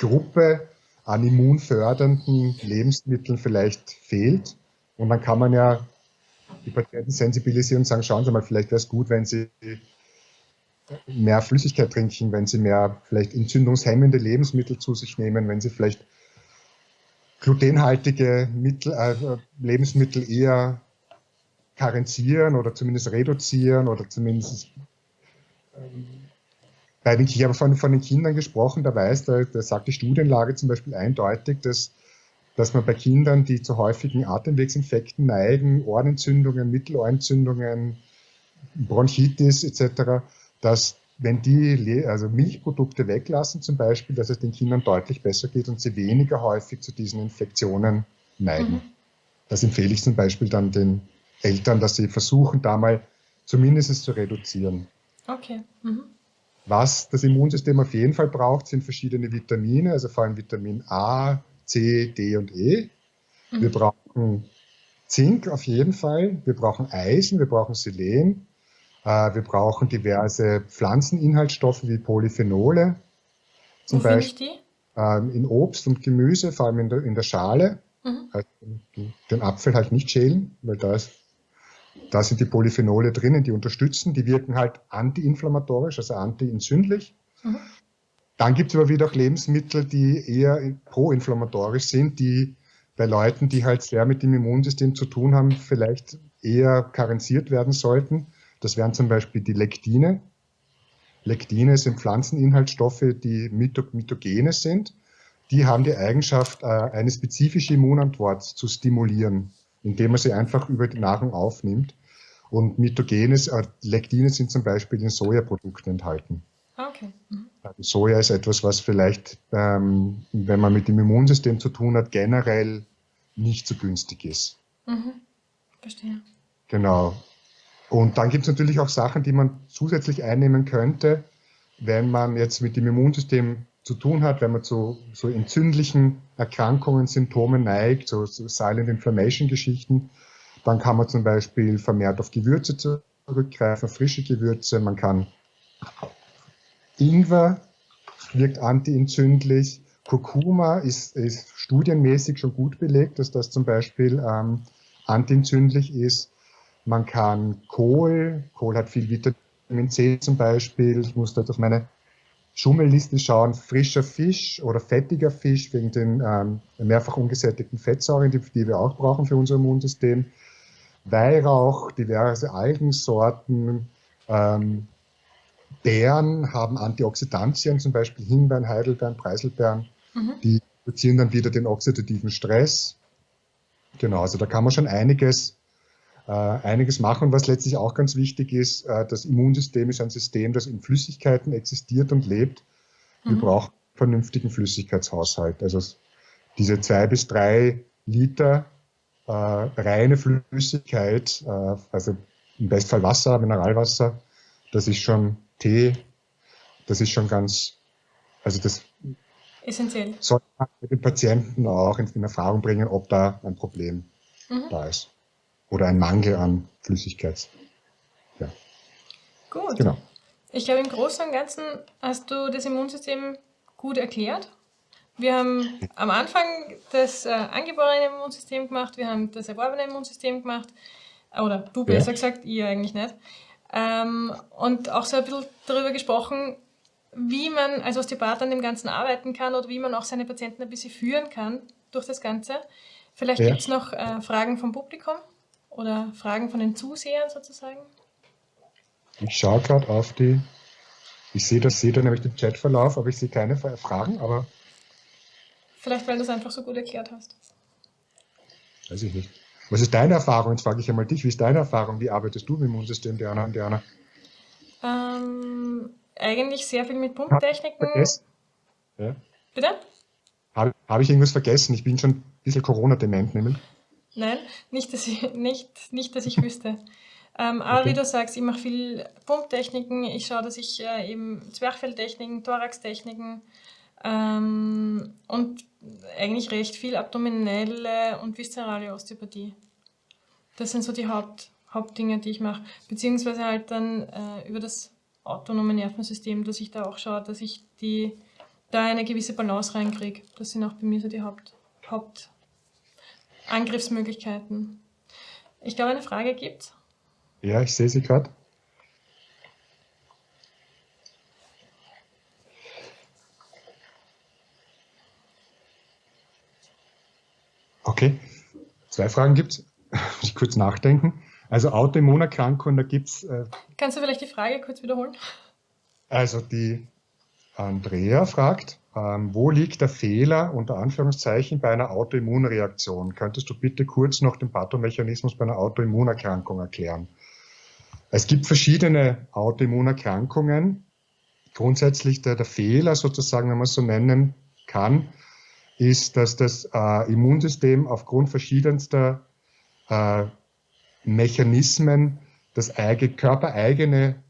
Gruppe an immunfördernden Lebensmitteln vielleicht fehlt. Und dann kann man ja die Patienten sensibilisieren und sagen, schauen Sie mal, vielleicht wäre es gut, wenn Sie mehr Flüssigkeit trinken, wenn Sie mehr vielleicht entzündungshemmende Lebensmittel zu sich nehmen, wenn Sie vielleicht glutenhaltige Mittel, äh, Lebensmittel eher karenzieren oder zumindest reduzieren oder zumindest ähm, bei den, ich habe von, von den Kindern gesprochen, da weiß, da, da sagt die Studienlage zum Beispiel eindeutig, dass, dass man bei Kindern, die zu häufigen Atemwegsinfekten neigen, Ohrenentzündungen, Mittelohrentzündungen, Bronchitis etc., dass wenn die also Milchprodukte weglassen zum Beispiel, dass es den Kindern deutlich besser geht und sie weniger häufig zu diesen Infektionen neigen. Mhm. Das empfehle ich zum Beispiel dann den Eltern, dass sie versuchen, da mal zumindest zu reduzieren. Okay. Mhm. Was das Immunsystem auf jeden Fall braucht, sind verschiedene Vitamine, also vor allem Vitamin A, C, D und E. Mhm. Wir brauchen Zink auf jeden Fall, wir brauchen Eisen, wir brauchen Selen, äh, wir brauchen diverse Pflanzeninhaltsstoffe wie Polyphenole. Zum Wo Beispiel ich die? Ähm, in Obst und Gemüse, vor allem in der, in der Schale. Mhm. Also den Apfel halt nicht schälen, weil da, ist, da sind die Polyphenole drinnen, die unterstützen. Die wirken halt antiinflammatorisch, also antientzündlich. Mhm. Dann gibt es aber wieder auch Lebensmittel, die eher proinflammatorisch sind, die bei Leuten, die halt sehr mit dem Immunsystem zu tun haben, vielleicht eher karenziert werden sollten. Das wären zum Beispiel die Lektine. Lektine sind Pflanzeninhaltsstoffe, die Mitogene sind. Die haben die Eigenschaft, äh, eine spezifische Immunantwort zu stimulieren, indem man sie einfach über die Nahrung aufnimmt. Und Mitogenes, äh, Lektine sind zum Beispiel in Sojaprodukten enthalten. Ah, okay. Mhm. Also Soja ist etwas, was vielleicht, ähm, wenn man mit dem Immunsystem zu tun hat, generell nicht so günstig ist. Mhm. Verstehe. Genau. Und dann gibt es natürlich auch Sachen, die man zusätzlich einnehmen könnte, wenn man jetzt mit dem Immunsystem zu tun hat, wenn man zu so entzündlichen Erkrankungen, Symptomen neigt, so, so Silent Inflammation Geschichten, dann kann man zum Beispiel vermehrt auf Gewürze zurückgreifen, frische Gewürze. Man kann Ingwer wirkt antientzündlich. Kurkuma ist, ist studienmäßig schon gut belegt, dass das zum Beispiel ähm, antientzündlich ist. Man kann Kohl, Kohl hat viel Vitamin C zum Beispiel. Ich muss dort auf meine Schummelliste schauen. Frischer Fisch oder fettiger Fisch wegen den ähm, mehrfach ungesättigten Fettsäuren, die, die wir auch brauchen für unser Immunsystem. Weihrauch, diverse Algensorten. Ähm, Beeren haben Antioxidantien, zum Beispiel Himbeeren, Heidelbeeren, Preiselbeeren. Mhm. Die reduzieren dann wieder den oxidativen Stress. Genau, also da kann man schon einiges einiges machen. Was letztlich auch ganz wichtig ist, äh, das Immunsystem ist ein System, das in Flüssigkeiten existiert und lebt. Wir mhm. brauchen vernünftigen Flüssigkeitshaushalt. Also diese zwei bis drei Liter äh, reine Flüssigkeit, äh, also im Bestfall Wasser, Mineralwasser. Das ist schon Tee. Das ist schon ganz, also das essentiell. Soll man mit den Patienten auch in Erfahrung bringen, ob da ein Problem mhm. da ist. Oder ein Mangel an Flüssigkeit. Ja. Gut. Genau. Ich glaube, im Großen und Ganzen hast du das Immunsystem gut erklärt. Wir haben am Anfang das äh, angeborene Immunsystem gemacht, wir haben das erworbene Immunsystem gemacht, oder du besser ja. gesagt, ihr eigentlich nicht. Ähm, und auch so ein bisschen darüber gesprochen, wie man als Osteopath an dem Ganzen arbeiten kann oder wie man auch seine Patienten ein bisschen führen kann durch das Ganze. Vielleicht ja. gibt es noch äh, Fragen vom Publikum oder Fragen von den Zusehern sozusagen. Ich schaue gerade auf die, ich sehe das, sehe da nämlich den Chatverlauf, aber ich sehe keine Fragen, aber Vielleicht, weil du es einfach so gut erklärt hast. Weiß ich nicht. Was ist deine Erfahrung? Jetzt frage ich einmal dich. Wie ist deine Erfahrung? Wie arbeitest du mit dem Immunsystem, Diana und Diana? Ähm, eigentlich sehr viel mit Pumptechniken. Ja. Bitte? Habe hab ich irgendwas vergessen? Ich bin schon ein bisschen Corona-dement, nämlich. Nein, nicht, dass ich, [LAUGHS] nicht, nicht, dass ich wüsste. Ähm, aber okay. wie du sagst, ich mache viel Pumptechniken. Ich schaue, dass ich äh, eben Zwerchfelltechniken, Thoraxtechniken ähm, und eigentlich recht viel abdominelle und viszerale Osteopathie. Das sind so die Haupt, Hauptdinge, die ich mache. Beziehungsweise halt dann äh, über das autonome Nervensystem, dass ich da auch schaue, dass ich die, da eine gewisse Balance reinkriege. Das sind auch bei mir so die Haupt, Hauptangriffsmöglichkeiten. Ich glaube, eine Frage gibt Ja, ich sehe sie gerade. Okay, zwei Fragen gibt es. [LAUGHS] Muss ich kurz nachdenken. Also Autoimmunerkrankungen, da gibt es. Äh, Kannst du vielleicht die Frage kurz wiederholen? Also die Andrea fragt, ähm, wo liegt der Fehler unter Anführungszeichen bei einer Autoimmunreaktion? Könntest du bitte kurz noch den Pathomechanismus bei einer Autoimmunerkrankung erklären? Es gibt verschiedene Autoimmunerkrankungen. Grundsätzlich der, der Fehler sozusagen, wenn man es so nennen kann, ist, dass das äh, Immunsystem aufgrund verschiedenster äh, Mechanismen das eigene, körpereigene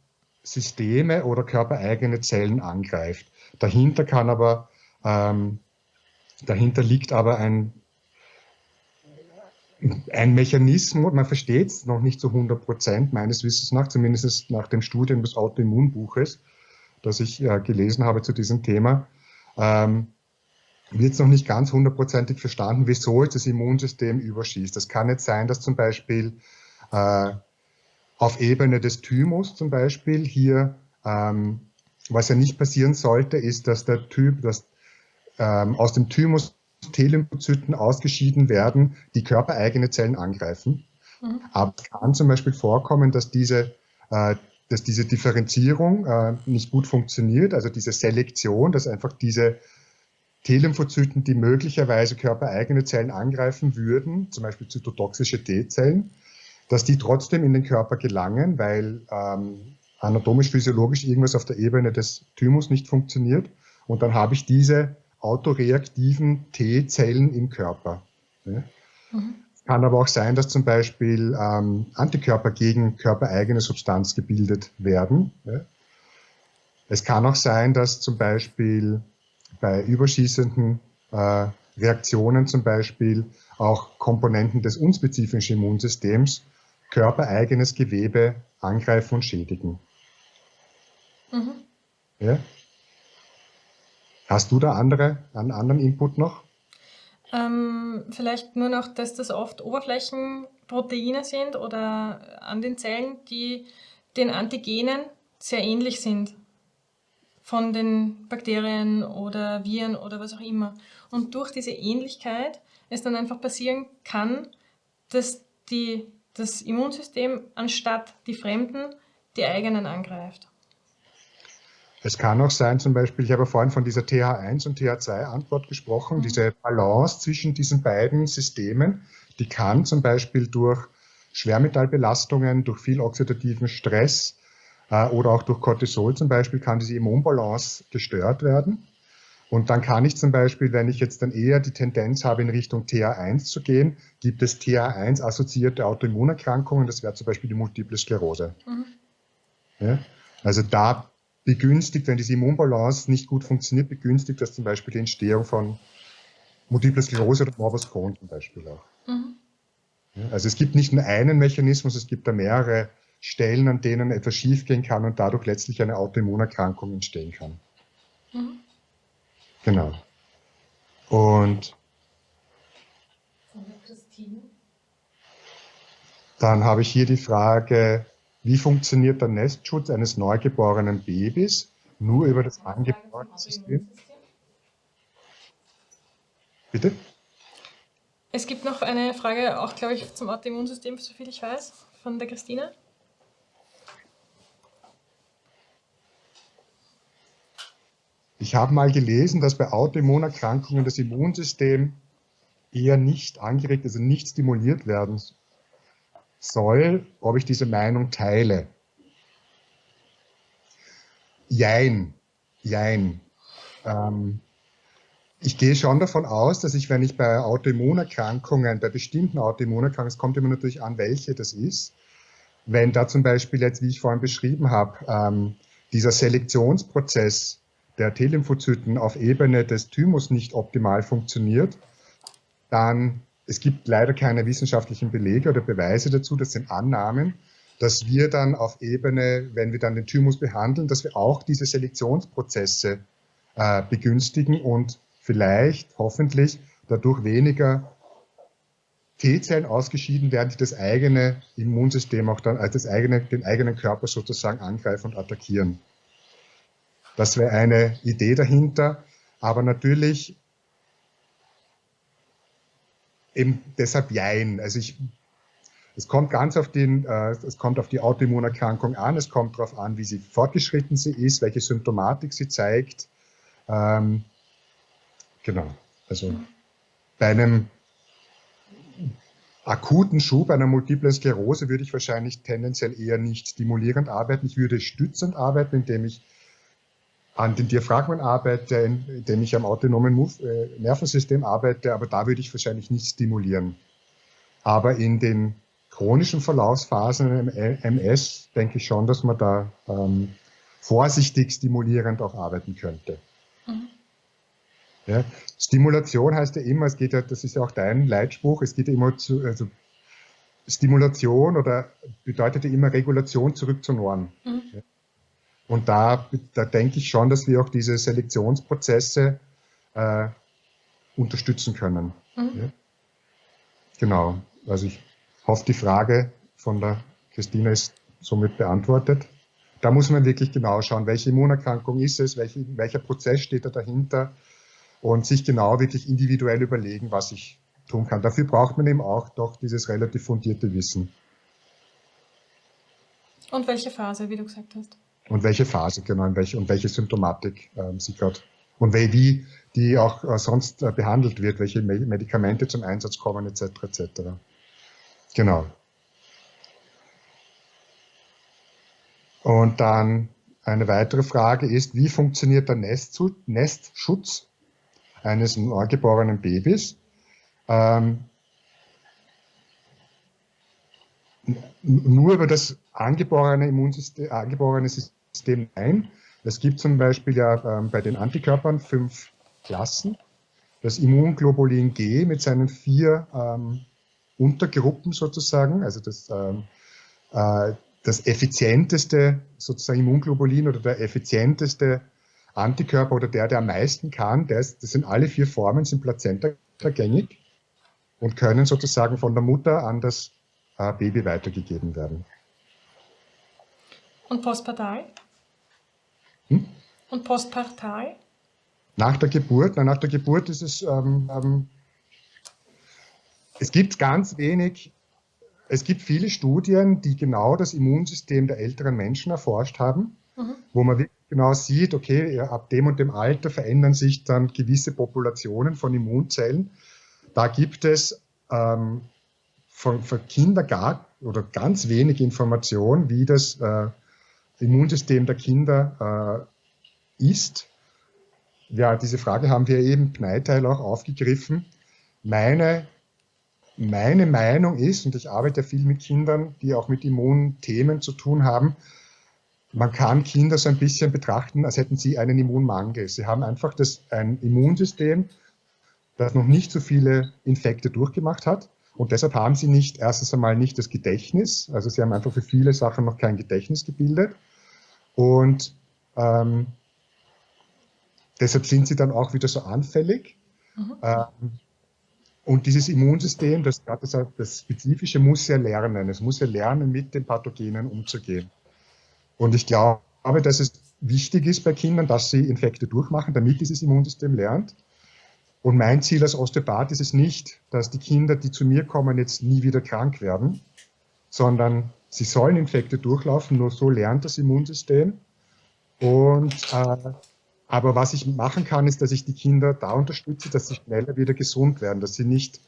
Systeme oder körpereigene Zellen angreift. Dahinter kann aber, ähm, dahinter liegt aber ein, ein Mechanismus, man versteht es noch nicht zu 100 Prozent, meines Wissens nach, zumindest nach dem Studium des Autoimmunbuches, das ich äh, gelesen habe zu diesem Thema. Ähm, wird es noch nicht ganz hundertprozentig verstanden, wieso jetzt das Immunsystem überschießt. Das kann jetzt sein, dass zum Beispiel äh, auf Ebene des Thymus zum Beispiel hier, ähm, was ja nicht passieren sollte, ist, dass der Typ, dass ähm, aus dem Thymus T-Lymphozyten ausgeschieden werden, die körpereigene Zellen angreifen. Mhm. Aber es kann zum Beispiel vorkommen, dass diese, äh, dass diese Differenzierung äh, nicht gut funktioniert, also diese Selektion, dass einfach diese T-Lymphozyten, die möglicherweise körpereigene Zellen angreifen würden, zum Beispiel zytotoxische T-Zellen, dass die trotzdem in den Körper gelangen, weil ähm, anatomisch-physiologisch irgendwas auf der Ebene des Thymus nicht funktioniert. Und dann habe ich diese autoreaktiven T-Zellen im Körper. Ja. Mhm. Kann aber auch sein, dass zum Beispiel ähm, Antikörper gegen körpereigene Substanz gebildet werden. Es kann auch sein, dass zum Beispiel bei überschießenden äh, Reaktionen zum Beispiel auch Komponenten des unspezifischen Immunsystems körpereigenes Gewebe angreifen und schädigen. Mhm. Ja? Hast du da andere, einen anderen Input noch? Ähm, vielleicht nur noch, dass das oft Oberflächenproteine sind oder an den Zellen, die den Antigenen sehr ähnlich sind von den Bakterien oder Viren oder was auch immer. Und durch diese Ähnlichkeit es dann einfach passieren kann, dass die, das Immunsystem anstatt die Fremden die eigenen angreift. Es kann auch sein, zum Beispiel, ich habe vorhin von dieser TH1 und TH2-Antwort gesprochen, mhm. diese Balance zwischen diesen beiden Systemen, die kann zum Beispiel durch Schwermetallbelastungen, durch viel oxidativen Stress, äh, oder auch durch Cortisol zum Beispiel kann diese Immunbalance gestört werden. Und dann kann ich zum Beispiel, wenn ich jetzt dann eher die Tendenz habe, in Richtung TH1 zu gehen, gibt es TH1-assoziierte Autoimmunerkrankungen, das wäre zum Beispiel die Multiple Sklerose. Mhm. Ja? Also da begünstigt, wenn diese Immunbalance nicht gut funktioniert, begünstigt das zum Beispiel die Entstehung von Multiple Sklerose oder Morbus Crohn zum Beispiel auch. Mhm. Also es gibt nicht nur einen Mechanismus, es gibt da mehrere Stellen, an denen etwas schiefgehen kann und dadurch letztlich eine Autoimmunerkrankung entstehen kann. Mhm. Genau. Und dann habe ich hier die Frage, wie funktioniert der Nestschutz eines neugeborenen Babys nur über das angeborene System? Bitte? Es gibt noch eine Frage, auch glaube ich, zum Autoimmunsystem, soviel ich weiß, von der Christine. Ich habe mal gelesen, dass bei Autoimmunerkrankungen das Immunsystem eher nicht angeregt, also nicht stimuliert werden soll, ob ich diese Meinung teile. Jein, jein. Ähm, ich gehe schon davon aus, dass ich, wenn ich bei Autoimmunerkrankungen, bei bestimmten Autoimmunerkrankungen, es kommt immer natürlich an, welche das ist, wenn da zum Beispiel jetzt, wie ich vorhin beschrieben habe, ähm, dieser Selektionsprozess der T-Lymphozyten auf Ebene des Thymus nicht optimal funktioniert, dann es gibt leider keine wissenschaftlichen Belege oder Beweise dazu, das sind Annahmen, dass wir dann auf Ebene, wenn wir dann den Thymus behandeln, dass wir auch diese Selektionsprozesse äh, begünstigen und vielleicht, hoffentlich, dadurch weniger T-Zellen ausgeschieden werden, die das eigene Immunsystem auch dann, also das eigene, den eigenen Körper sozusagen angreifen und attackieren. Das wäre eine Idee dahinter. Aber natürlich eben deshalb Jein. Also ich, es kommt ganz auf den, äh, es kommt auf die Autoimmunerkrankung an, es kommt darauf an, wie sie fortgeschritten sie ist, welche Symptomatik sie zeigt. Ähm, genau. Also bei einem akuten Schub einer multiplen Sklerose würde ich wahrscheinlich tendenziell eher nicht stimulierend arbeiten. Ich würde stützend arbeiten, indem ich an den Diaphragmen arbeite, indem ich am autonomen äh, Nervensystem arbeite, aber da würde ich wahrscheinlich nicht stimulieren. Aber in den chronischen Verlaufsphasen im MS denke ich schon, dass man da ähm, vorsichtig stimulierend auch arbeiten könnte. Mhm. Ja, Stimulation heißt ja immer, es geht ja, das ist ja auch dein Leitspruch, es geht ja immer zu, also Stimulation oder bedeutet ja immer Regulation zurück zur Norm. Mhm. Ja. Und da, da denke ich schon, dass wir auch diese Selektionsprozesse äh, unterstützen können. Mhm. Ja? Genau. Also ich hoffe, die Frage von der Christina ist somit beantwortet. Da muss man wirklich genau schauen, welche Immunerkrankung ist es, welche, welcher Prozess steht da dahinter und sich genau wirklich individuell überlegen, was ich tun kann. Dafür braucht man eben auch doch dieses relativ fundierte Wissen. Und welche Phase, wie du gesagt hast? Und welche Phase genau und welche, und welche Symptomatik ähm, sie gerade und wie, die auch äh, sonst äh, behandelt wird, welche Me Medikamente zum Einsatz kommen etc. etc. Genau. Und dann eine weitere Frage ist, wie funktioniert der Nestschutz eines neugeborenen Babys? Ähm, nur über das angeborene Immunsystem, angeborene System ein. Es gibt zum Beispiel ja ähm, bei den Antikörpern fünf Klassen. Das Immunglobulin G mit seinen vier ähm, Untergruppen sozusagen, also das, ähm, äh, das effizienteste sozusagen Immunglobulin oder der effizienteste Antikörper oder der, der am meisten kann, ist, das sind alle vier Formen, sind plazentagängig und können sozusagen von der Mutter an das äh, Baby weitergegeben werden. Und postpartal? Hm? Und postpartal? Nach der Geburt, na, nach der Geburt ist es, ähm, ähm, es gibt ganz wenig, es gibt viele Studien, die genau das Immunsystem der älteren Menschen erforscht haben, mhm. wo man wirklich genau sieht, okay, ab dem und dem Alter verändern sich dann gewisse Populationen von Immunzellen. Da gibt es ähm, von, von Kinder gar oder ganz wenig Information, wie das äh, Immunsystem der Kinder äh, ist. ja, diese Frage haben wir eben Pneiteil auch aufgegriffen. Meine, meine Meinung ist, und ich arbeite viel mit Kindern, die auch mit Immunthemen zu tun haben, man kann Kinder so ein bisschen betrachten, als hätten sie einen Immunmangel. Sie haben einfach das, ein Immunsystem, das noch nicht so viele Infekte durchgemacht hat. Und deshalb haben sie nicht erstens einmal nicht das Gedächtnis, also sie haben einfach für viele Sachen noch kein Gedächtnis gebildet. Und ähm, deshalb sind sie dann auch wieder so anfällig. Mhm. Ähm, und dieses Immunsystem, das, das, das Spezifische, muss ja lernen. Es muss ja lernen, mit den Pathogenen umzugehen. Und ich glaube, dass es wichtig ist bei Kindern, dass sie Infekte durchmachen, damit dieses Immunsystem lernt. Und mein Ziel als Osteopath ist es nicht, dass die Kinder, die zu mir kommen, jetzt nie wieder krank werden, sondern sie sollen Infekte durchlaufen, nur so lernt das Immunsystem. Und, äh, aber was ich machen kann, ist, dass ich die Kinder da unterstütze, dass sie schneller wieder gesund werden, dass sie nicht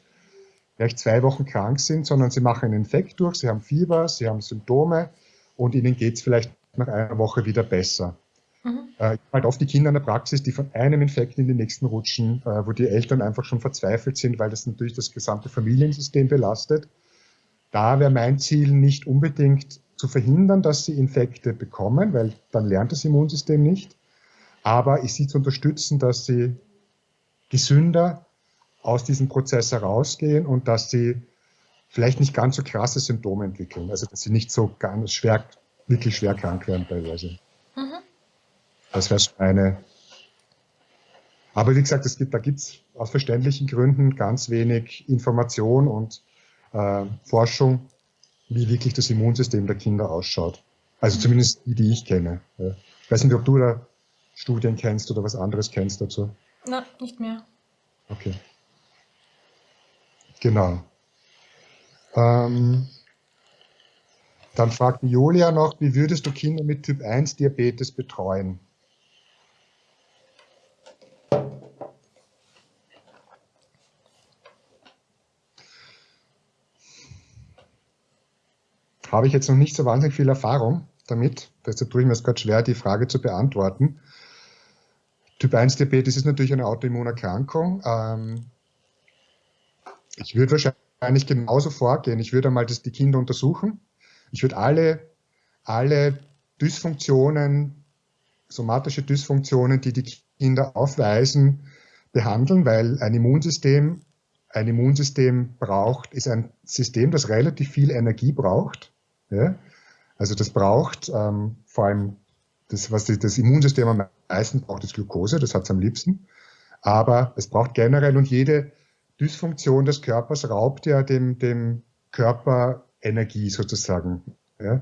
vielleicht zwei Wochen krank sind, sondern sie machen einen Infekt durch, sie haben Fieber, sie haben Symptome und ihnen geht es vielleicht nach einer Woche wieder besser. Mhm. Äh, halt oft die Kinder in der Praxis, die von einem Infekt in den nächsten rutschen, äh, wo die Eltern einfach schon verzweifelt sind, weil das natürlich das gesamte Familiensystem belastet. Da wäre mein Ziel nicht unbedingt zu verhindern, dass sie Infekte bekommen, weil dann lernt das Immunsystem nicht, aber ich sie zu unterstützen, dass sie gesünder aus diesem Prozess herausgehen und dass sie vielleicht nicht ganz so krasse Symptome entwickeln, also dass sie nicht so ganz schwer, wirklich schwer krank werden teilweise. Das wäre eine. Aber wie gesagt, es gibt, da gibt es aus verständlichen Gründen ganz wenig Information und äh, Forschung, wie wirklich das Immunsystem der Kinder ausschaut. Also zumindest die, die ich kenne. Ich weiß nicht, ob du da Studien kennst oder was anderes kennst dazu. Na, nicht mehr. Okay. Genau. Ähm, dann fragt Julia noch, wie würdest du Kinder mit Typ 1 Diabetes betreuen? Habe ich jetzt noch nicht so wahnsinnig viel Erfahrung damit. Deshalb tue ich mir es gerade schwer, die Frage zu beantworten. Typ 1 Diabetes ist natürlich eine Autoimmunerkrankung. Ähm, ich würde wahrscheinlich genauso vorgehen. Ich würde einmal das, die Kinder untersuchen. Ich würde alle, alle Dysfunktionen, somatische Dysfunktionen, die die Kinder aufweisen, behandeln, weil ein Immunsystem, ein Immunsystem braucht, ist ein System, das relativ viel Energie braucht. Ja? Also das braucht ähm, vor allem, das, was das Immunsystem am meisten braucht, ist Glucose, das hat es am liebsten. Aber es braucht generell und jede Dysfunktion des Körpers raubt ja dem, dem Körper Energie sozusagen. Ja?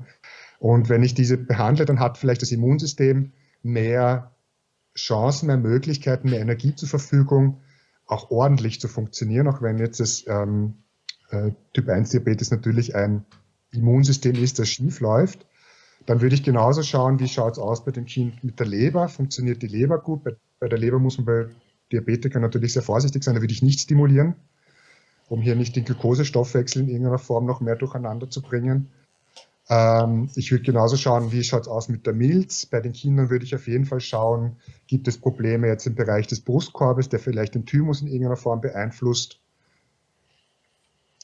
Und wenn ich diese behandle, dann hat vielleicht das Immunsystem mehr Chancen, mehr Möglichkeiten, mehr Energie zur Verfügung, auch ordentlich zu funktionieren, auch wenn jetzt das ähm, äh, Typ 1 Diabetes natürlich ein Immunsystem ist, das schief läuft, dann würde ich genauso schauen, wie schaut es aus bei dem Kind mit der Leber. Funktioniert die Leber gut? Bei, bei der Leber muss man bei Diabetikern natürlich sehr vorsichtig sein, da würde ich nicht stimulieren, um hier nicht den Glukosestoffwechsel in irgendeiner Form noch mehr durcheinander zu bringen. Ähm, ich würde genauso schauen, wie schaut es aus mit der Milz. Bei den Kindern würde ich auf jeden Fall schauen, gibt es Probleme jetzt im Bereich des Brustkorbes, der vielleicht den Thymus in irgendeiner Form beeinflusst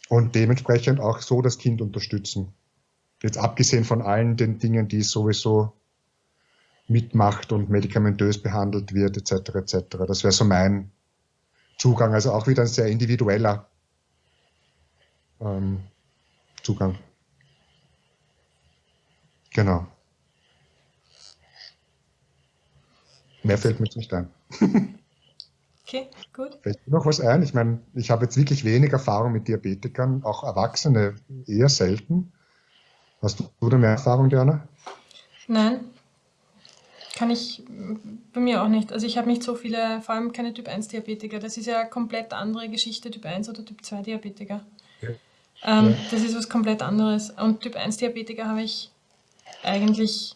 und dementsprechend auch so das Kind unterstützen. Jetzt abgesehen von allen den Dingen, die es sowieso mitmacht und medikamentös behandelt wird, etc. etc. Das wäre so mein Zugang. Also auch wieder ein sehr individueller ähm, Zugang. Genau. Mehr fällt mir jetzt nicht ein. [LAUGHS] Okay, gut. Fällt mir noch was ein? Ich meine, ich habe jetzt wirklich wenig Erfahrung mit Diabetikern, auch Erwachsene eher selten. Hast du da mehr Erfahrung, Diana? Nein, kann ich bei mir auch nicht. Also ich habe nicht so viele, vor allem keine Typ 1 Diabetiker. Das ist ja eine komplett andere Geschichte, Typ 1 oder Typ 2 Diabetiker. Ja. Ähm, ja. Das ist was komplett anderes. Und Typ 1 Diabetiker habe ich eigentlich,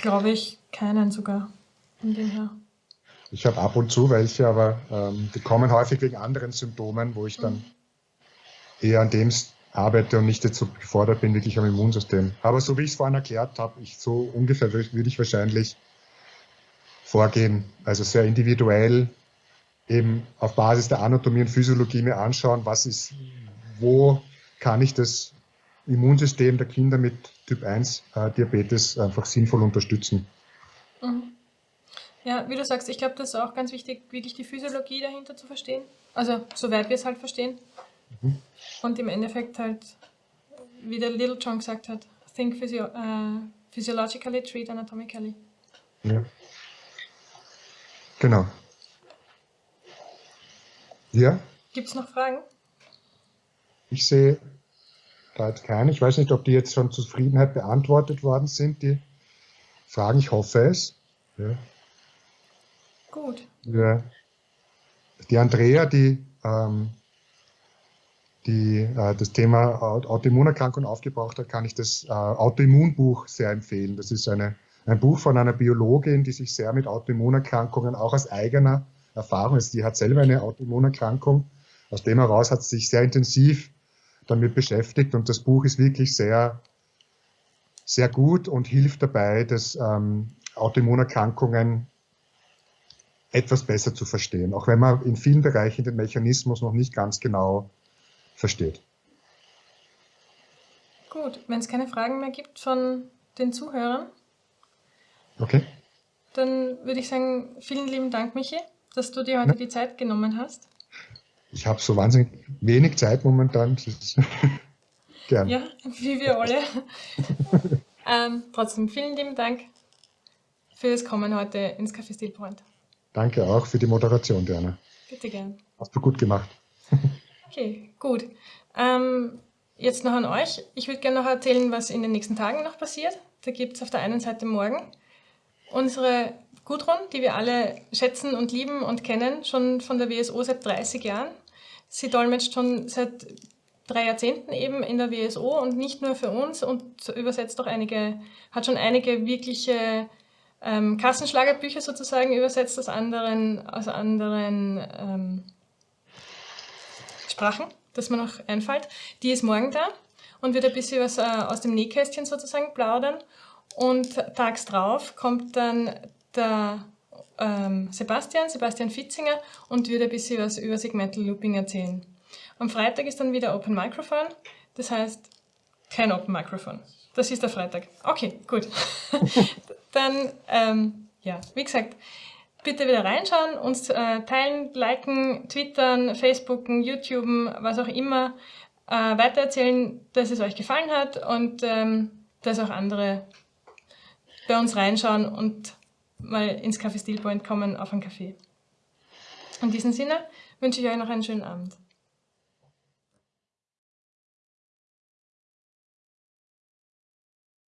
glaube ich, keinen sogar. Von dem her. Ich habe ab und zu welche, aber ähm, die kommen häufig wegen anderen Symptomen, wo ich dann eher an dem arbeite und nicht so gefordert bin, wirklich am Immunsystem. Aber so wie ich es vorhin erklärt habe, ich so ungefähr würde ich wahrscheinlich vorgehen, also sehr individuell eben auf Basis der Anatomie und Physiologie mir anschauen, was ist, wo kann ich das Immunsystem der Kinder mit Typ 1 äh, Diabetes einfach sinnvoll unterstützen. Mhm. Ja, wie du sagst, ich glaube, das ist auch ganz wichtig, wirklich die Physiologie dahinter zu verstehen. Also, soweit wir es halt verstehen. Mhm. Und im Endeffekt halt, wie der Little John gesagt hat, think physio uh, physiologically, treat anatomically. Ja. Genau. Ja? Gibt es noch Fragen? Ich sehe da jetzt keine. Ich weiß nicht, ob die jetzt schon Zufriedenheit beantwortet worden sind, die Fragen. Ich hoffe es. Ja. Gut. Ja. Die Andrea, die, ähm, die äh, das Thema Autoimmunerkrankung aufgebracht hat, kann ich das äh, Autoimmunbuch sehr empfehlen. Das ist eine, ein Buch von einer Biologin, die sich sehr mit Autoimmunerkrankungen auch aus eigener Erfahrung ist. Die hat selber eine Autoimmunerkrankung. Aus dem heraus hat sie sich sehr intensiv damit beschäftigt und das Buch ist wirklich sehr, sehr gut und hilft dabei, dass ähm, Autoimmunerkrankungen etwas besser zu verstehen, auch wenn man in vielen Bereichen den Mechanismus noch nicht ganz genau versteht. Gut, wenn es keine Fragen mehr gibt von den Zuhörern, okay. dann würde ich sagen, vielen lieben Dank, Michi, dass du dir heute ja. die Zeit genommen hast. Ich habe so wahnsinnig wenig Zeit momentan. [LAUGHS] Gern. Ja, wie wir alle. [LAUGHS] ähm, trotzdem vielen lieben Dank für das Kommen heute ins Café Steel Point. Danke auch für die Moderation, Diana. Bitte gern. Hast du gut gemacht. [LAUGHS] okay, gut. Ähm, jetzt noch an euch. Ich würde gerne noch erzählen, was in den nächsten Tagen noch passiert. Da gibt es auf der einen Seite morgen unsere Gudrun, die wir alle schätzen und lieben und kennen, schon von der WSO seit 30 Jahren. Sie dolmetscht schon seit drei Jahrzehnten eben in der WSO und nicht nur für uns und übersetzt auch einige, hat schon einige wirkliche ähm, Kassenschlagerbücher sozusagen übersetzt aus anderen, aus anderen ähm, Sprachen, das mir noch einfällt. Die ist morgen da und wird ein bisschen was äh, aus dem Nähkästchen sozusagen plaudern. Und tags drauf kommt dann der ähm, Sebastian, Sebastian Fitzinger und wird ein bisschen was über Segmental Looping erzählen. Am Freitag ist dann wieder Open Microphone, das heißt kein Open Microphone. Das ist der Freitag. Okay, gut. [LAUGHS] dann, ähm, ja, wie gesagt, bitte wieder reinschauen, uns äh, teilen, liken, twittern, facebooken, youtuben, was auch immer, äh, weitererzählen, dass es euch gefallen hat und ähm, dass auch andere bei uns reinschauen und mal ins Café Steel Point kommen auf einen Kaffee. In diesem Sinne wünsche ich euch noch einen schönen Abend.